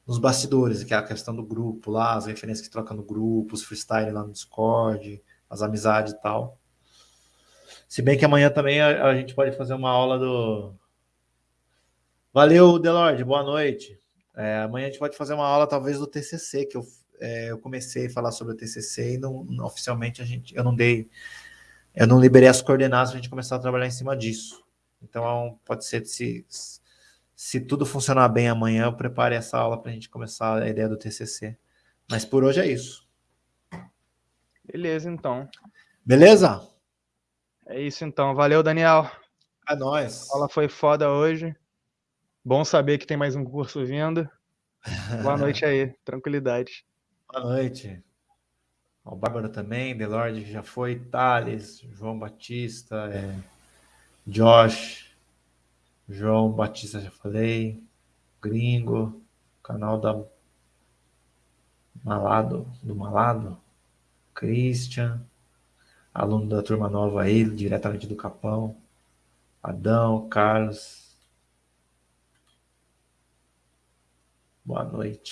nos bastidores, que é a questão do grupo lá, as referências que troca no grupo, os freestyle lá no Discord, as amizades e tal. Se bem que amanhã também a, a gente pode fazer uma aula do. Valeu, Delorde, boa noite. É, amanhã a gente pode fazer uma aula, talvez, do TCC, que eu, é, eu comecei a falar sobre o TCC e não, oficialmente a gente, eu não dei, eu não liberei as coordenadas para a gente começar a trabalhar em cima disso. Então, pode ser se, se tudo funcionar bem amanhã, eu prepare essa aula para a gente começar a ideia do TCC. Mas por hoje é isso. Beleza, então. Beleza? É isso então. Valeu, Daniel. É nóis. A aula foi foda hoje. Bom saber que tem mais um curso vindo. Boa noite aí. Tranquilidade. Boa noite. O Bárbara também, Delorde já foi, Thales, João Batista, é, Josh, João Batista já falei, Gringo, canal da Malado, do Malado, Christian, aluno da turma nova aí, diretamente do Capão, Adão, Carlos. Boa noite.